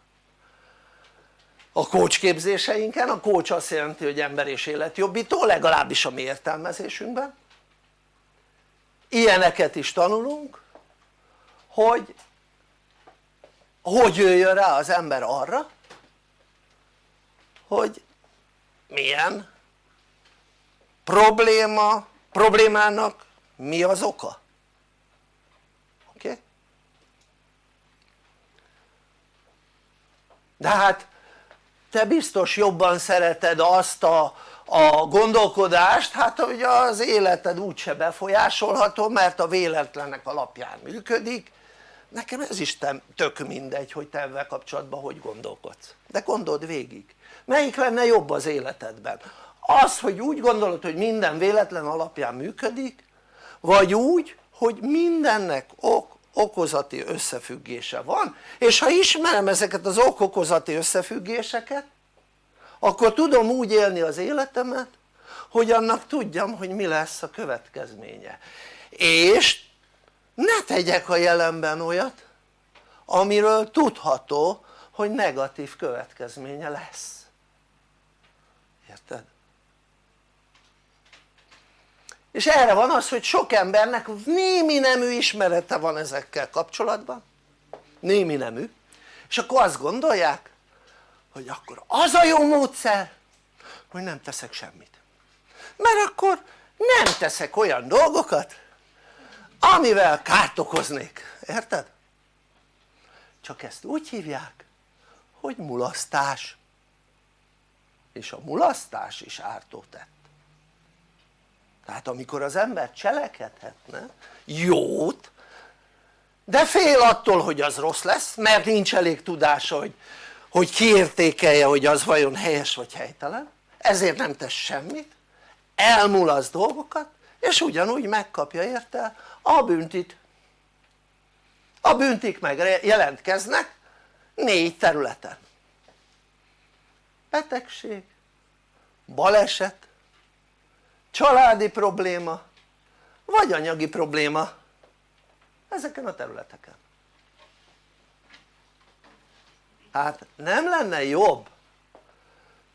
a coach képzéseinken, a coach azt jelenti hogy ember és életjobbító legalábbis a mi értelmezésünkben ilyeneket is tanulunk hogy hogy jöjjön rá az ember arra hogy milyen probléma, problémának mi az oka oké? Okay? de hát te biztos jobban szereted azt a, a gondolkodást hát hogy az életed úgyse befolyásolható mert a véletlenek alapján működik. Nekem ez is tök mindegy hogy te ebben kapcsolatban hogy gondolkodsz. De gondold végig. Melyik lenne jobb az életedben? Az hogy úgy gondolod hogy minden véletlen alapján működik vagy úgy hogy mindennek ok okozati összefüggése van? És ha ismerem ezeket az ok-okozati összefüggéseket akkor tudom úgy élni az életemet hogy annak tudjam hogy mi lesz a következménye. És ne tegyek a jelenben olyat amiről tudható hogy negatív következménye lesz. Érted? és erre van az hogy sok embernek némi nemű ismerete van ezekkel kapcsolatban. Némi nemű. És akkor azt gondolják hogy akkor az a jó módszer hogy nem teszek semmit. Mert akkor nem teszek olyan dolgokat amivel kárt okoznék, érted? csak ezt úgy hívják hogy mulasztás. És a mulasztás is ártó tett. Tehát amikor az ember cselekedhetne jót de fél attól hogy az rossz lesz mert nincs elég tudása hogy, hogy kiértékelje hogy az vajon helyes vagy helytelen ezért nem tesz semmit elmulaszt dolgokat és ugyanúgy megkapja érte a büntit a büntik meg jelentkeznek négy területen. Betegség, baleset, családi probléma vagy anyagi probléma ezeken a területeken hát nem lenne jobb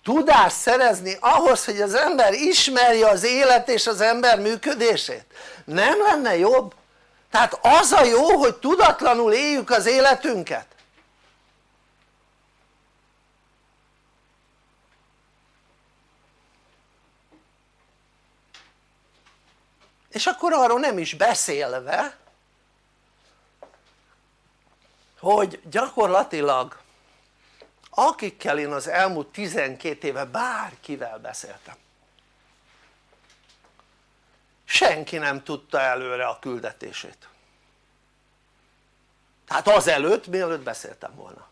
tudást szerezni ahhoz hogy az ember ismerje az élet és az ember működését nem lenne jobb? tehát az a jó hogy tudatlanul éljük az életünket és akkor arról nem is beszélve hogy gyakorlatilag akikkel én az elmúlt 12 éve bárkivel beszéltem. Senki nem tudta előre a küldetését. Tehát azelőtt mielőtt beszéltem volna.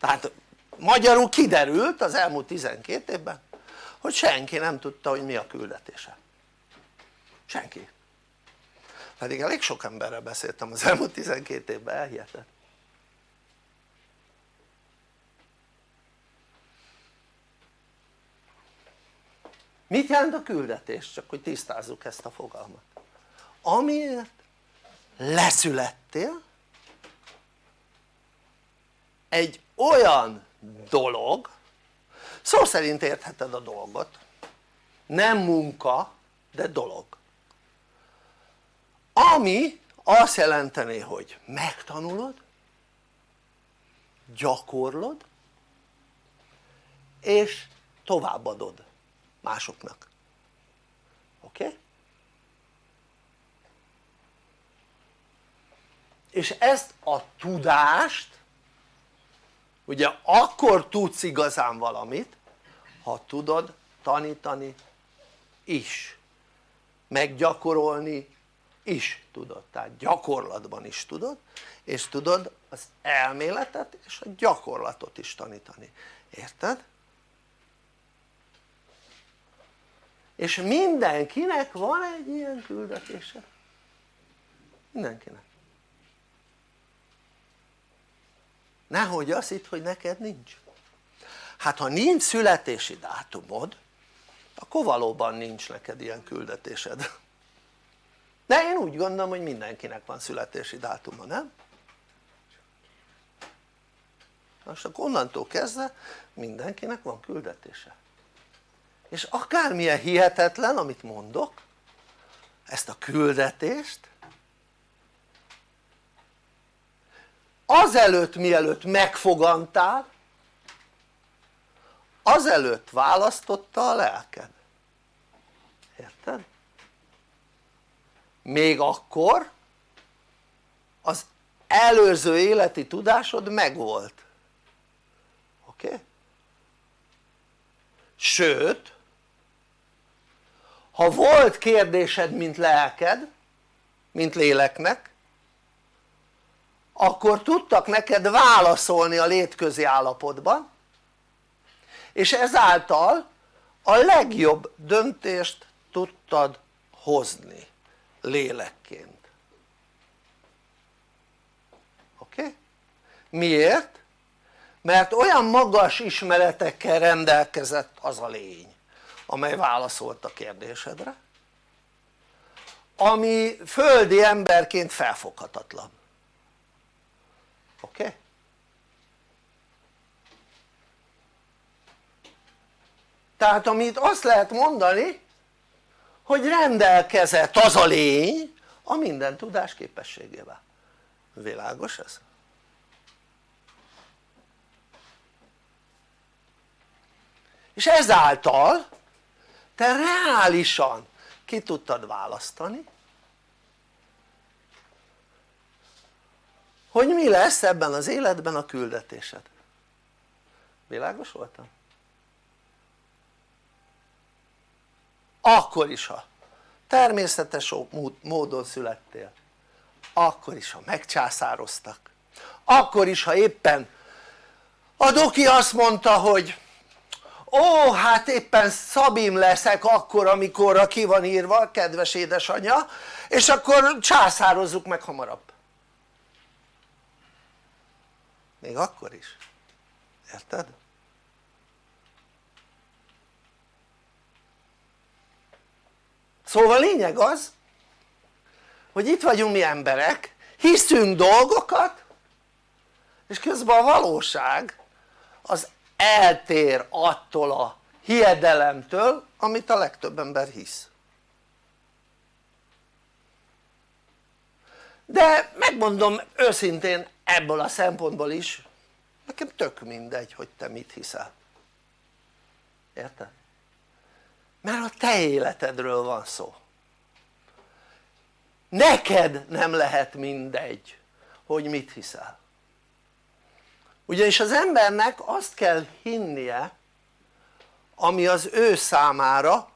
Tehát magyarul kiderült az elmúlt 12 évben hogy senki nem tudta hogy mi a küldetése. Senki. Pedig elég sok emberrel beszéltem az elmúlt 12 évben elhiheted mit jelent a küldetés? csak hogy tisztázzuk ezt a fogalmat. Amiért leszülettél egy olyan dolog szó szerint értheted a dolgot. Nem munka de dolog. Ami azt jelenteni hogy megtanulod gyakorlod és továbbadod másoknak oké? Okay? és ezt a tudást ugye akkor tudsz igazán valamit ha tudod tanítani is meggyakorolni is tudod, tehát gyakorlatban is tudod és tudod az elméletet és a gyakorlatot is tanítani, érted? És mindenkinek van egy ilyen küldetése. Mindenkinek. Nehogy azt itt hogy neked nincs. Hát ha nincs születési dátumod akkor valóban nincs neked ilyen küldetésed. De én úgy gondolom hogy mindenkinek van születési dátuma nem? most akkor onnantól kezdve mindenkinek van küldetése és akármilyen hihetetlen amit mondok ezt a küldetést azelőtt mielőtt megfogantál azelőtt választotta a lelked érted? még akkor az előző életi tudásod megvolt oké? Okay? sőt ha volt kérdésed mint lelked mint léleknek akkor tudtak neked válaszolni a létközi állapotban és ezáltal a legjobb döntést tudtad hozni lélekként oké? Miért? mert olyan magas ismeretekkel rendelkezett az a lény amely válaszolt a kérdésedre ami földi emberként felfoghatatlan oké? Okay? tehát amit azt lehet mondani hogy rendelkezett az a lény a minden tudás képességével világos ez? és ezáltal te reálisan ki tudtad választani hogy mi lesz ebben az életben a küldetésed. Világos voltam? akkor is ha természetes módon születtél. Akkor is ha megcsászároztak. Akkor is ha éppen a doki azt mondta hogy ó hát éppen Szabim leszek akkor amikor ki van írva kedves édesanyja és akkor császározzuk meg hamarabb még akkor is érted? szóval lényeg az hogy itt vagyunk mi emberek hiszünk dolgokat és közben a valóság az eltér attól a hiedelemtől amit a legtöbb ember hisz. De megmondom őszintén ebből a szempontból is nekem tök mindegy hogy te mit hiszel. Érted? mert a te életedről van szó. Neked nem lehet mindegy hogy mit hiszel ugyanis az embernek azt kell hinnie ami az ő számára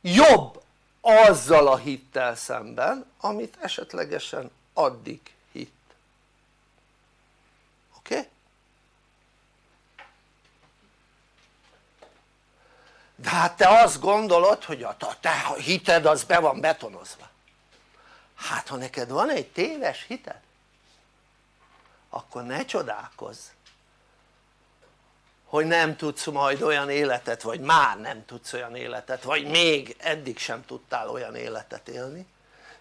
jobb azzal a hittel szemben amit esetlegesen addig hitt oké? Okay? de hát te azt gondolod hogy a te hited az be van betonozva hát ha neked van egy téves hited akkor ne csodálkozz hogy nem tudsz majd olyan életet vagy már nem tudsz olyan életet vagy még eddig sem tudtál olyan életet élni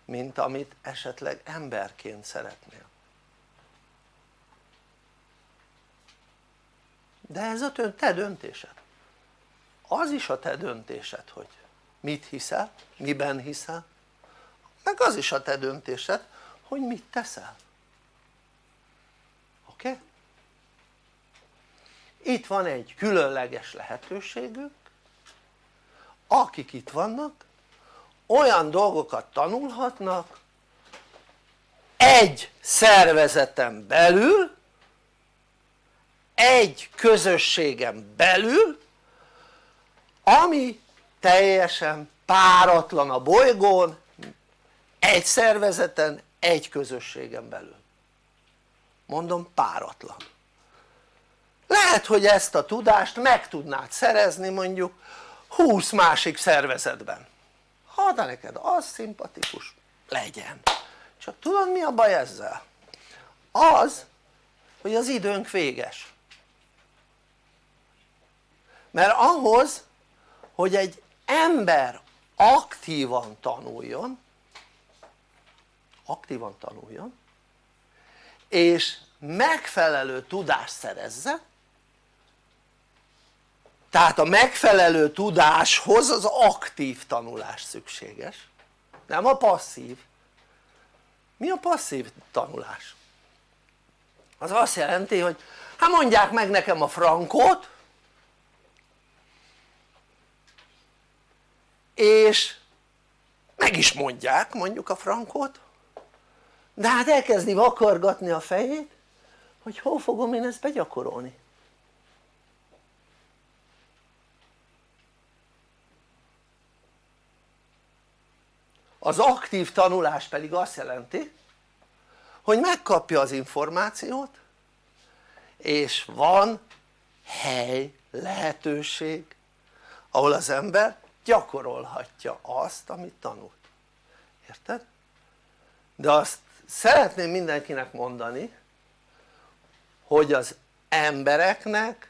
mint amit esetleg emberként szeretnél. De ez a te döntésed. Az is a te döntésed hogy mit hiszel, miben hiszel meg az is a te döntésed hogy mit teszel oké? Okay? Itt van egy különleges lehetőségünk akik itt vannak olyan dolgokat tanulhatnak egy szervezeten belül egy közösségen belül ami teljesen páratlan a bolygón egy szervezeten, egy közösségen belül. Mondom páratlan lehet hogy ezt a tudást meg tudnád szerezni mondjuk 20 másik szervezetben. Ha de neked az szimpatikus legyen. Csak tudod mi a baj ezzel? az hogy az időnk véges. Mert ahhoz hogy egy ember aktívan tanuljon aktívan tanuljon és megfelelő tudást szerezze tehát a megfelelő tudáshoz az aktív tanulás szükséges. Nem a passzív. Mi a passzív tanulás? az azt jelenti hogy hát mondják meg nekem a frankót és meg is mondják mondjuk a frankót de hát elkezdi vakargatni a fejét hogy hol fogom én ezt begyakorolni az aktív tanulás pedig azt jelenti hogy megkapja az információt és van hely, lehetőség ahol az ember gyakorolhatja azt amit tanult, érted? de azt szeretném mindenkinek mondani hogy az embereknek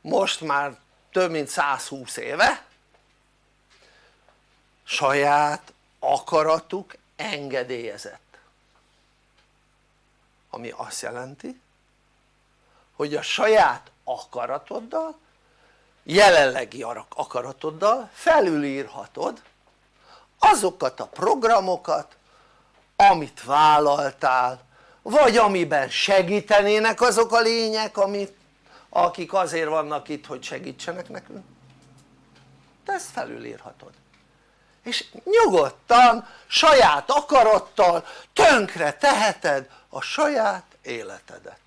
most már több mint 120 éve saját akaratuk engedélyezett. Ami azt jelenti hogy a saját akaratoddal jelenlegi akaratoddal felülírhatod azokat a programokat amit vállaltál vagy amiben segítenének azok a lények amit, akik azért vannak itt hogy segítsenek nekünk. Te ezt felülírhatod és nyugodtan saját akarattal tönkre teheted a saját életedet.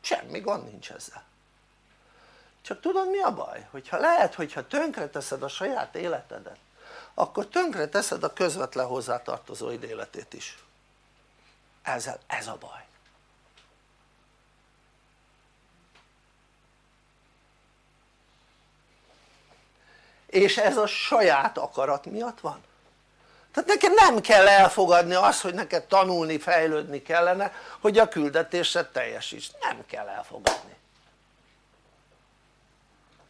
Semmi gond nincs ezzel. Csak tudod mi a baj? hogyha lehet hogyha tönkre teszed a saját életedet akkor tönkre teszed a közvetlen hozzátartozóid életét is. Ezzel ez a baj és ez a saját akarat miatt van? Tehát neked nem kell elfogadni azt hogy neked tanulni, fejlődni kellene hogy a küldetésed teljesíts, nem kell elfogadni.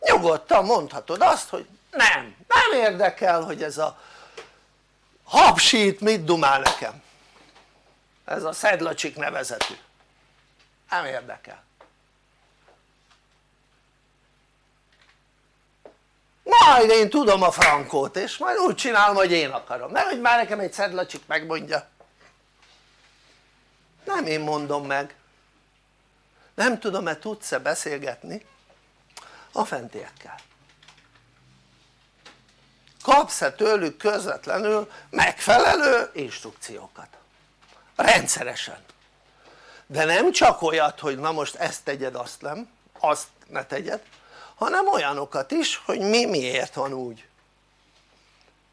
Nyugodtan mondhatod azt hogy nem, nem érdekel hogy ez a habsít mit dumál nekem. Ez a szedlacsik nevezetű. Nem érdekel majd én tudom a frankót és majd úgy csinálom hogy én akarom, hogy már nekem egy szedlacsik megmondja. Nem én mondom meg. Nem tudom-e tudsz-e beszélgetni a fentiekkel? Kapsz-e tőlük közvetlenül megfelelő instrukciókat? Rendszeresen. De nem csak olyat hogy na most ezt tegyed azt nem, azt ne tegyed hanem olyanokat is hogy mi miért van úgy.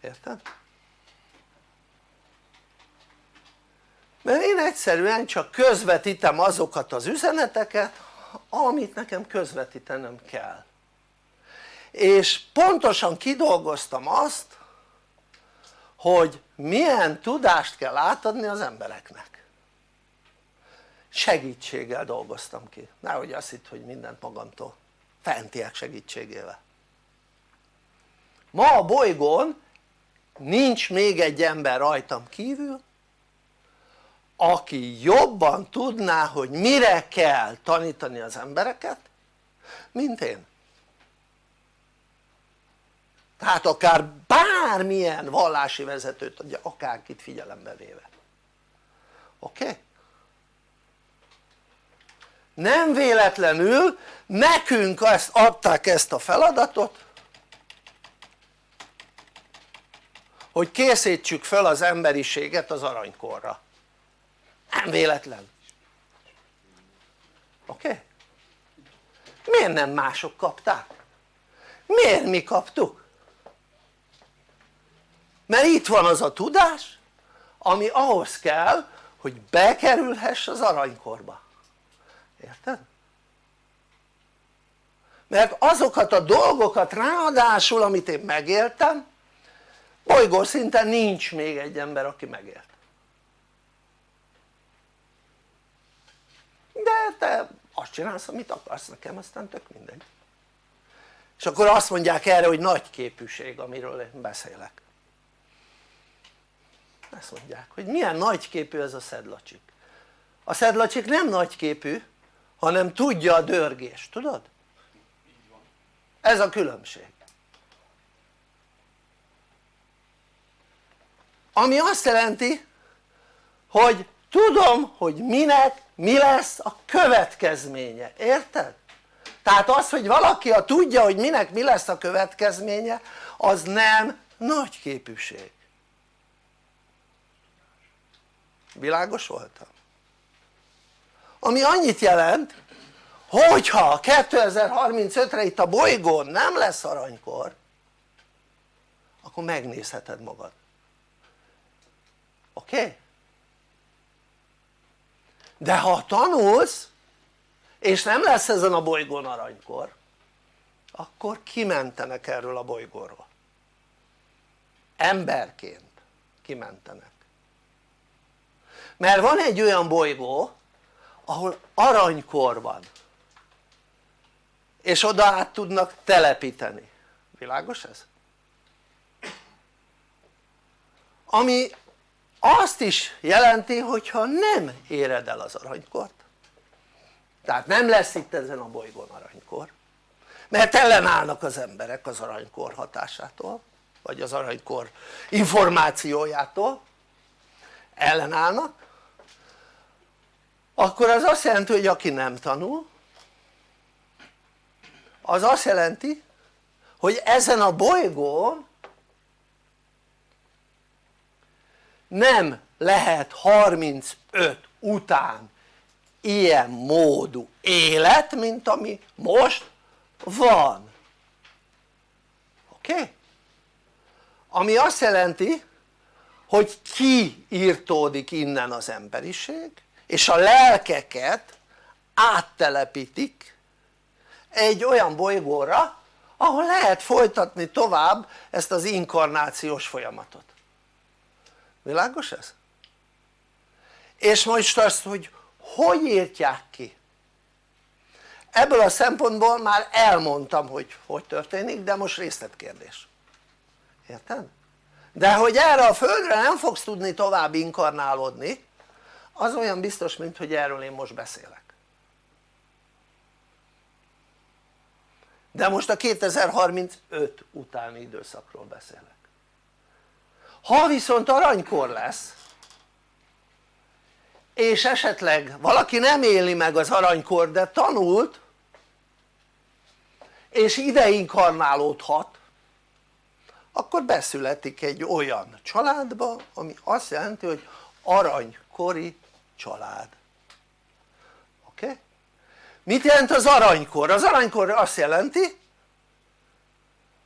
Érted? mert én egyszerűen csak közvetítem azokat az üzeneteket amit nekem közvetítenem kell. És pontosan kidolgoztam azt hogy milyen tudást kell átadni az embereknek. Segítséggel dolgoztam ki, nehogy azt hitt hogy mindent magamtól fentiek segítségével ma a bolygón nincs még egy ember rajtam kívül aki jobban tudná hogy mire kell tanítani az embereket mint én tehát akár bármilyen vallási vezetőt akárkit figyelembe véve oké? Okay? Nem véletlenül nekünk ezt adták ezt a feladatot hogy készítsük fel az emberiséget az aranykorra nem véletlen oké? Okay? miért nem mások kapták? miért mi kaptuk? mert itt van az a tudás ami ahhoz kell hogy bekerülhess az aranykorba érted? mert azokat a dolgokat ráadásul amit én megéltem bolygó szinten nincs még egy ember aki megélt. De te azt csinálsz amit akarsz nekem aztán tök mindegy. És akkor azt mondják erre hogy nagy képűség amiről én beszélek. Ezt mondják hogy milyen nagyképű ez a szedlacsik. A szedlacsik nem nagyképű hanem tudja a dörgést, tudod? ez a különbség ami azt jelenti hogy tudom hogy minek mi lesz a következménye, érted? tehát az hogy valaki a tudja hogy minek mi lesz a következménye az nem nagy képűség világos voltam? Ami annyit jelent hogyha 2035-re itt a bolygón nem lesz aranykor akkor megnézheted magad oké? Okay? de ha tanulsz és nem lesz ezen a bolygón aranykor akkor kimentenek erről a bolygóról emberként kimentenek mert van egy olyan bolygó ahol aranykor van. És oda át tudnak telepíteni, világos ez? ami azt is jelenti hogyha nem éred el az aranykort. Tehát nem lesz itt ezen a bolygón aranykor mert ellenállnak az emberek az aranykor hatásától vagy az aranykor információjától. Ellenállnak akkor az azt jelenti hogy aki nem tanul az azt jelenti hogy ezen a bolygón nem lehet 35 után ilyen módú élet mint ami most van oké? Okay? ami azt jelenti hogy kiírtódik innen az emberiség és a lelkeket áttelepítik egy olyan bolygóra ahol lehet folytatni tovább ezt az inkarnációs folyamatot világos ez? és most azt hogy hogy írtják ki ebből a szempontból már elmondtam hogy hogy történik de most részletkérdés érted? de hogy erre a földre nem fogsz tudni tovább inkarnálódni az olyan biztos mint hogy erről én most beszélek. De most a 2035 utáni időszakról beszélek. Ha viszont aranykor lesz és esetleg valaki nem éli meg az aranykor de tanult és ide inkarnálódhat akkor beszületik egy olyan családba ami azt jelenti hogy aranykori család oké? Okay? mit jelent az aranykor? az aranykor azt jelenti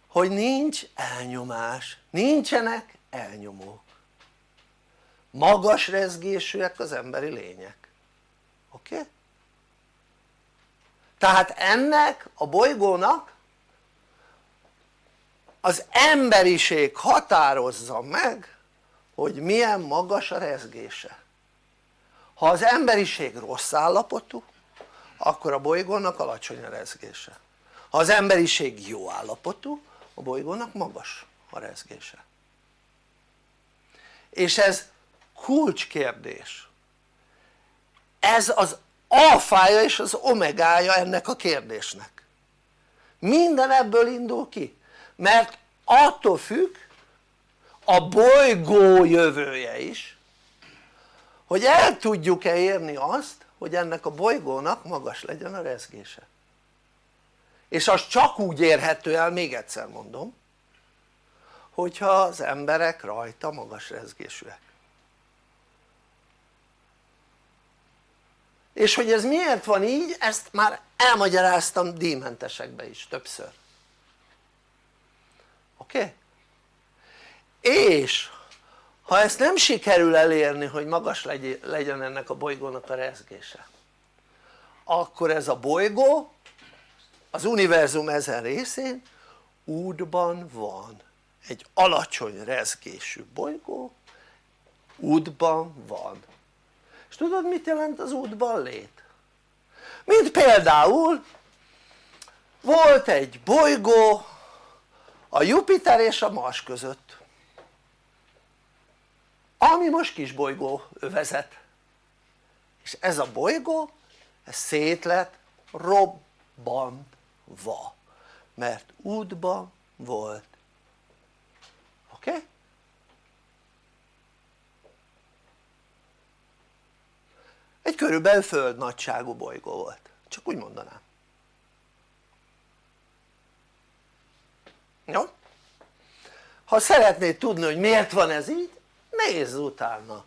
hogy nincs elnyomás, nincsenek elnyomók magas rezgésűek az emberi lények oké? Okay? tehát ennek a bolygónak az emberiség határozza meg hogy milyen magas a rezgése ha az emberiség rossz állapotú akkor a bolygónak alacsony a rezgése. Ha az emberiség jó állapotú a bolygónak magas a rezgése. És ez kulcskérdés. Ez az alfája és az omegája ennek a kérdésnek. Minden ebből indul ki mert attól függ a bolygó jövője is hogy el tudjuk-e érni azt hogy ennek a bolygónak magas legyen a rezgése és az csak úgy érhető el, még egyszer mondom hogyha az emberek rajta magas rezgésűek és hogy ez miért van így ezt már elmagyaráztam díjmentesekbe is többször oké? Okay? és ha ezt nem sikerül elérni hogy magas legyen ennek a bolygónak a rezgése akkor ez a bolygó az univerzum ezen részén útban van. Egy alacsony rezgésű bolygó útban van. És tudod mit jelent az útban lét? mint például volt egy bolygó a Jupiter és a Mars között ami most kis bolygó övezet és ez a bolygó ez szét lett robbantva mert útban volt oké? Okay? egy körülbelül föld nagyságú bolygó volt csak úgy mondanám jó? ha szeretnéd tudni hogy miért van ez így nézz utána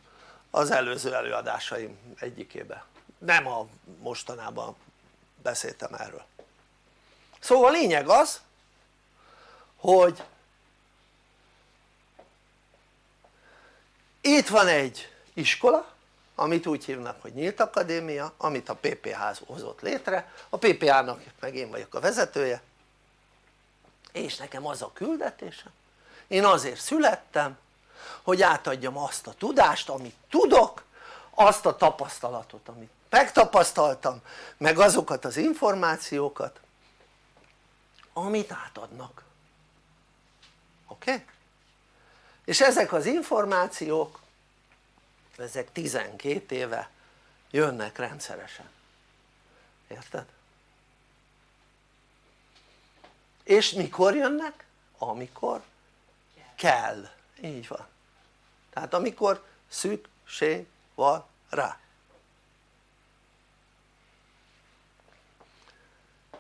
az előző előadásaim egyikébe. Nem a mostanában beszéltem erről. Szóval a lényeg az hogy itt van egy iskola amit úgy hívnak hogy nyílt akadémia amit a PPH hozott létre. A PPH-nak meg én vagyok a vezetője és nekem az a küldetésem én azért születtem hogy átadjam azt a tudást amit tudok azt a tapasztalatot amit megtapasztaltam meg azokat az információkat amit átadnak oké? Okay? és ezek az információk ezek 12 éve jönnek rendszeresen érted? és mikor jönnek? amikor kell, így van tehát amikor szükség van rá.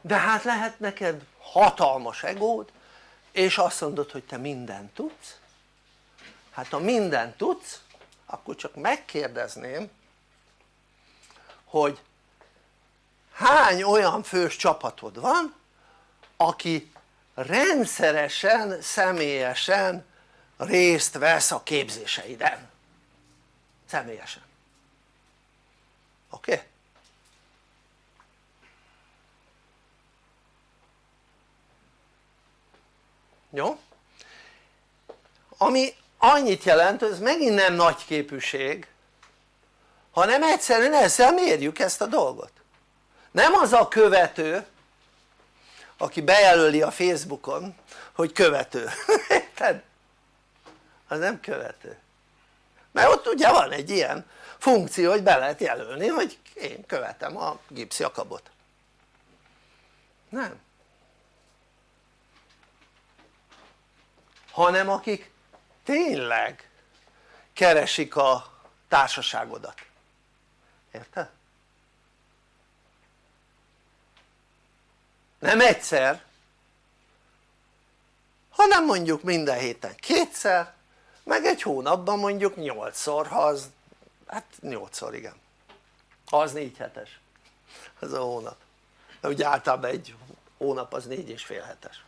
De hát lehet neked hatalmas egód és azt mondod hogy te mindent tudsz. Hát ha mindent tudsz akkor csak megkérdezném hogy hány olyan fős csapatod van aki rendszeresen, személyesen részt vesz a képzéseiden személyesen oké? Okay? jó? ami annyit jelent, ez megint nem nagy képűség hanem egyszerűen ezzel mérjük ezt a dolgot nem az a követő aki bejelöli a Facebookon hogy követő, érted? Az nem követő. Mert ott ugye van egy ilyen funkció hogy be lehet jelölni hogy én követem a Gips Jakabot. Nem. Hanem akik tényleg keresik a társaságodat. Érted? nem egyszer hanem mondjuk minden héten kétszer meg egy hónapban mondjuk nyolcszor ha az hát nyolcszor igen. Ha az négy hetes. Az a hónap. De ugye általában egy hónap az négy és fél hetes.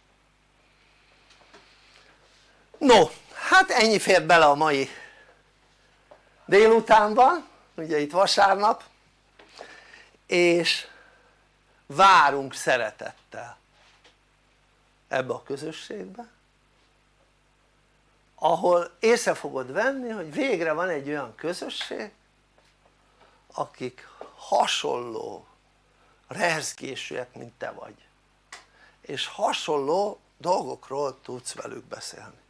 No hát ennyi fér bele a mai délutánban ugye itt vasárnap és várunk szeretettel ebbe a közösségbe ahol észre fogod venni hogy végre van egy olyan közösség akik hasonló rezgésűek mint te vagy és hasonló dolgokról tudsz velük beszélni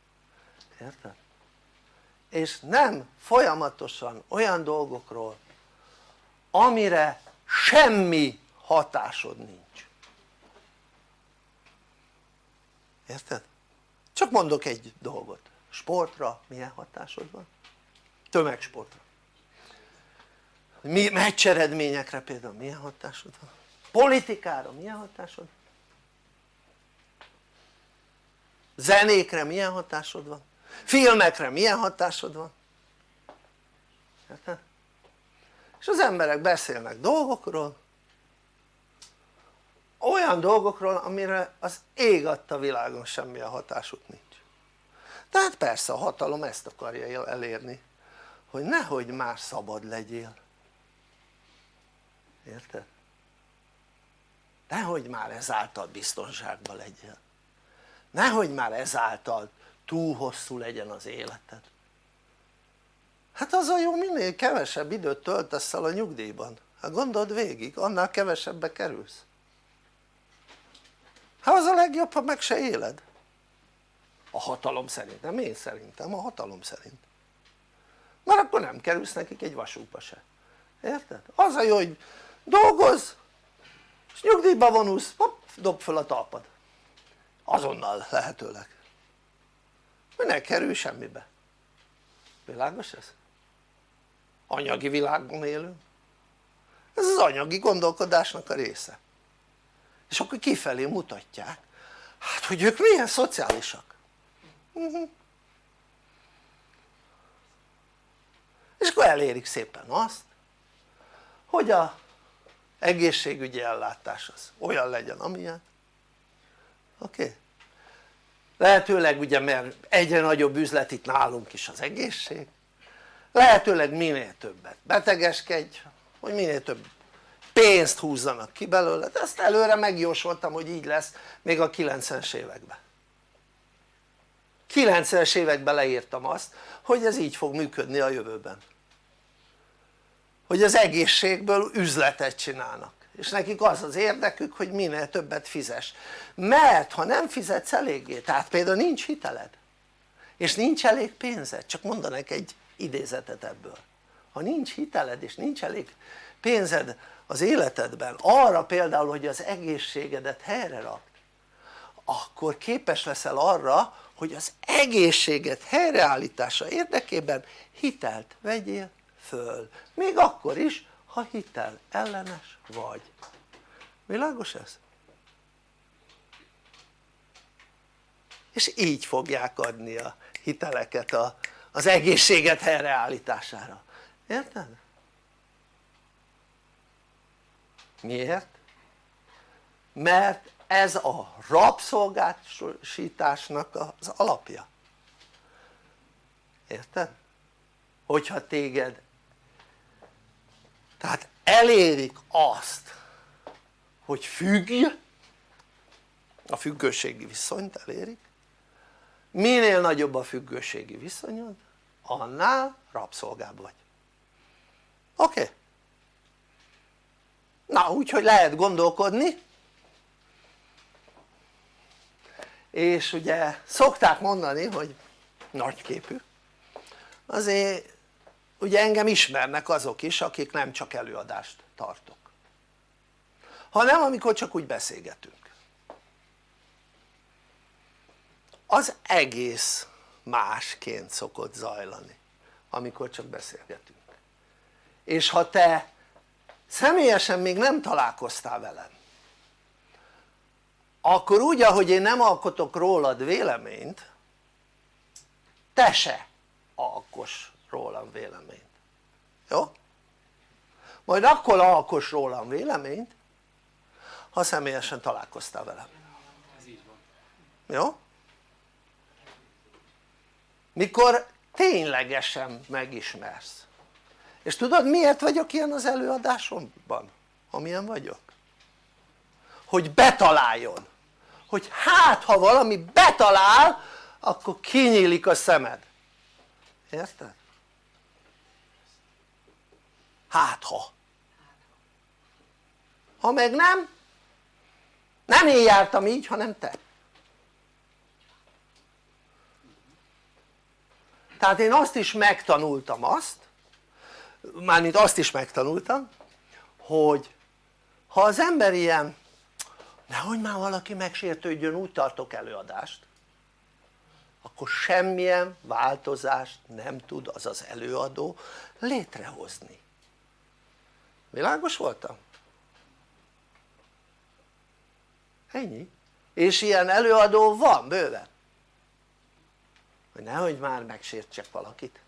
érted? és nem folyamatosan olyan dolgokról amire semmi hatásod nincs érted? csak mondok egy dolgot sportra milyen hatásod van? tömegsportra mi, meccseredményekre például milyen hatásod van? politikára milyen hatásod? zenékre milyen hatásod van? filmekre milyen hatásod van? És az emberek beszélnek dolgokról olyan dolgokról amire az ég adta világon semmilyen hatásuk nincs tehát persze a hatalom ezt akarja elérni hogy nehogy már szabad legyél. Érted? nehogy már ezáltal biztonságban legyél. Nehogy már ezáltal túl hosszú legyen az életed. Hát az a jó minél kevesebb időt töltesz el a nyugdíjban. Hát gondold végig annál kevesebbe kerülsz. Hát az a legjobb ha meg se éled a hatalom szerint, nem én szerintem, a hatalom szerint. Mert akkor nem kerülsz nekik egy vasútba se. Érted? az a jó hogy dolgozz és nyugdíjba vonulsz, hopp, dob fel a talpad. Azonnal lehetőleg. Hogy ne kerül semmibe. Világos ez? anyagi világban élünk. Ez az anyagi gondolkodásnak a része. És akkor kifelé mutatják hát hogy ők milyen szociálisak. És akkor elérik szépen azt hogy a egészségügyi ellátás az olyan legyen amilyen. Oké? Lehetőleg ugye mert egyre nagyobb üzlet itt nálunk is az egészség. Lehetőleg minél többet betegeskedj hogy minél több pénzt húzzanak ki belőle, de ezt előre megjósoltam hogy így lesz még a 90-es években 90-es években leírtam azt hogy ez így fog működni a jövőben. Hogy az egészségből üzletet csinálnak. És nekik az az érdekük hogy minél többet fizes mert ha nem fizetsz eléggé, tehát például nincs hiteled és nincs elég pénzed, csak mondanak egy idézetet ebből. Ha nincs hiteled és nincs elég pénzed az életedben arra például hogy az egészségedet helyre rakd akkor képes leszel arra hogy az egészséget helyreállítása érdekében hitelt vegyél föl még akkor is ha hitel ellenes vagy világos ez? és így fogják adni a hiteleket a, az egészséget helyreállítására érted? miért? mert ez a rabszolgásításnak az alapja érted? hogyha téged tehát elérik azt hogy függj a függőségi viszonyt elérik minél nagyobb a függőségi viszonyod annál rabszolgább vagy oké? Okay? na úgyhogy lehet gondolkodni és ugye szokták mondani hogy nagyképű. Azért ugye engem ismernek azok is akik nem csak előadást tartok. Hanem amikor csak úgy beszélgetünk. Az egész másként szokott zajlani amikor csak beszélgetünk. És ha te személyesen még nem találkoztál velem akkor úgy ahogy én nem alkotok rólad véleményt te se alkos rólam véleményt jó? majd akkor alkos rólam véleményt ha személyesen találkoztál velem jó? mikor ténylegesen megismersz és tudod miért vagyok ilyen az előadásomban amilyen vagyok? hogy betaláljon hogy hát ha valami betalál akkor kinyílik a szemed. Érted? hát ha. Ha meg nem nem én jártam így hanem te. Tehát én azt is megtanultam azt mármint azt is megtanultam hogy ha az ember ilyen nehogy már valaki megsértődjön úgy tartok előadást akkor semmilyen változást nem tud az az előadó létrehozni. Világos voltam? ennyi. És ilyen előadó van bőven? Hogy nehogy már megsértsek valakit.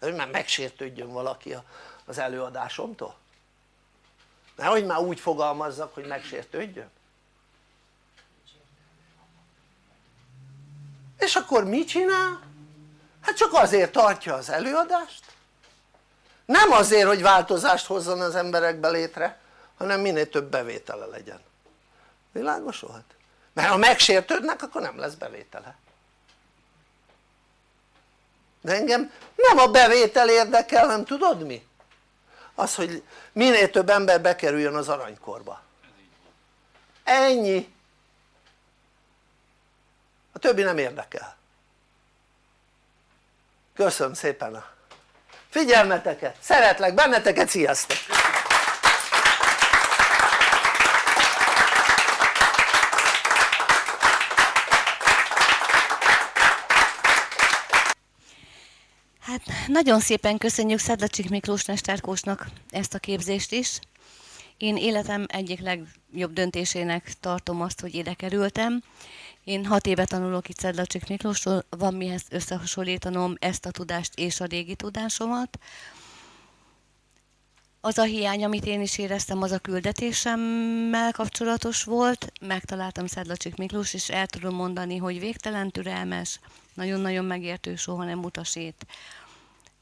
Hogy már megsértődjön valaki az előadásomtól. Nehogy már úgy fogalmazzak hogy megsértődjön és akkor mit csinál? hát csak azért tartja az előadást nem azért hogy változást hozzon az emberekbe létre hanem minél több bevétele legyen világos volt? mert ha megsértődnek akkor nem lesz bevétele de engem nem a bevétel érdekel nem tudod mi? az hogy minél több ember bekerüljön az aranykorba ennyi a többi nem érdekel köszönöm szépen a figyelmeteket, szeretlek benneteket, sziasztok! Hát nagyon szépen köszönjük Szedlacsik Miklós Mesterkósnak ezt a képzést is. Én életem egyik legjobb döntésének tartom azt, hogy ide kerültem. Én hat éve tanulok itt Szedlacsik Miklósról, van mihez összehasonlítanom ezt a tudást és a régi tudásomat. Az a hiány, amit én is éreztem, az a küldetésemmel kapcsolatos volt. Megtaláltam Szedlacsik Miklós, és el tudom mondani, hogy végtelen türelmes, nagyon-nagyon megértő, soha nem utasít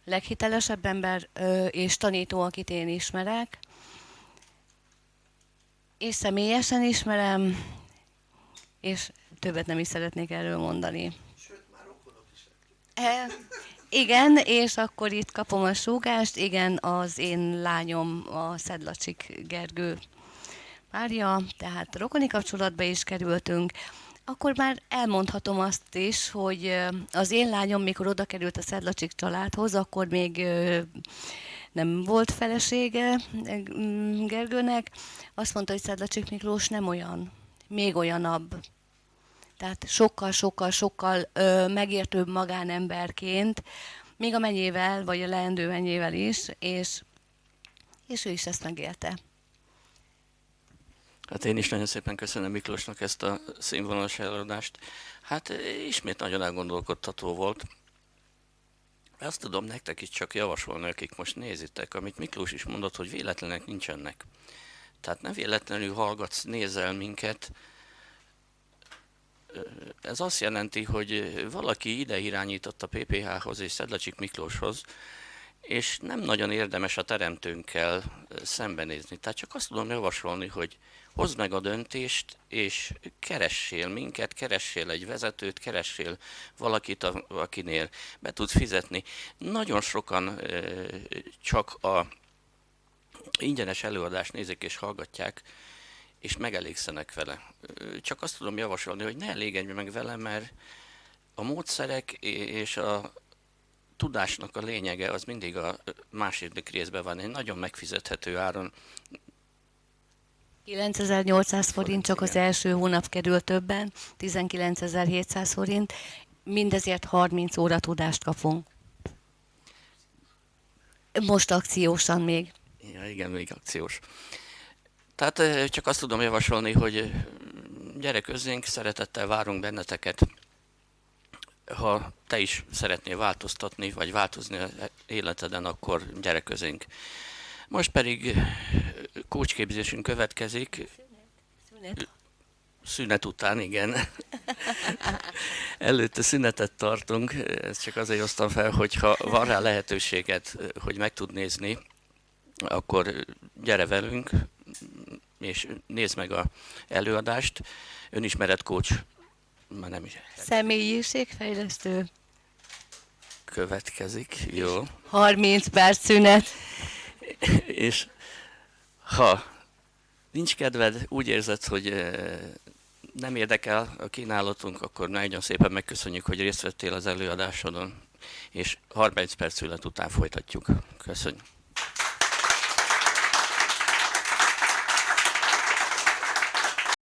leghitelesebb ember és tanító, akit én ismerek. És személyesen ismerem, és többet nem is szeretnék erről mondani. Sőt, már rokonok is. E, igen, és akkor itt kapom a súgást, igen, az én lányom, a Szedlacsik Gergő párja, tehát rokoni kapcsolatba is kerültünk. Akkor már elmondhatom azt is, hogy az én lányom, mikor oda került a Szedlacsik családhoz, akkor még nem volt felesége Gergőnek. Azt mondta, hogy Szedlacsik Miklós nem olyan, még olyanabb. Tehát sokkal, sokkal, sokkal megértőbb magánemberként, még a menyével, vagy a leendő menyével is, és, és ő is ezt megélte. Hát én is nagyon szépen köszönöm Miklósnak ezt a színvonalas előadást. Hát ismét nagyon elgondolkodtató volt. Azt tudom nektek is csak javasolni, akik most nézitek, amit Miklós is mondott, hogy véletlenek nincsenek. Tehát ne véletlenül hallgatsz, nézel minket. Ez azt jelenti, hogy valaki ide irányított a PPH-hoz és Szedlacsik Miklóshoz, és nem nagyon érdemes a teremtőnkkel szembenézni. Tehát csak azt tudom javasolni, hogy hozd meg a döntést, és keressél minket, keressél egy vezetőt, keressél valakit, akinél be tudsz fizetni. Nagyon sokan csak a ingyenes előadást nézik és hallgatják, és megelégszenek vele. Csak azt tudom javasolni, hogy ne elégedj meg vele, mert a módszerek és a tudásnak a lényege az mindig a második részben van, egy nagyon megfizethető áron 9800 forint csak az első hónap kerül többen, 19700 forint, mindezért 30 óra tudást kapunk. Most akciósan még. Ja, igen, még akciós. Tehát csak azt tudom javasolni, hogy gyere közénk, szeretettel várunk benneteket. Ha te is szeretnél változtatni, vagy változni az életeden, akkor gyere közénk. Most pedig kócsképzésünk következik. Szünet. Szünet után, igen. Előtte szünetet tartunk, ezt csak azért hoztam fel, hogyha van rá lehetőséget, hogy meg tud nézni, akkor gyere velünk, és nézd meg a előadást. Önismeret coach, már nem is. Személyiségfejlesztő. Következik, jó. 30 perc szünet. és ha nincs kedved, úgy érzed, hogy nem érdekel a kínálatunk, akkor nagyon szépen megköszönjük, hogy részt vettél az előadásodon, és 30 perc szület után folytatjuk. Köszönjük.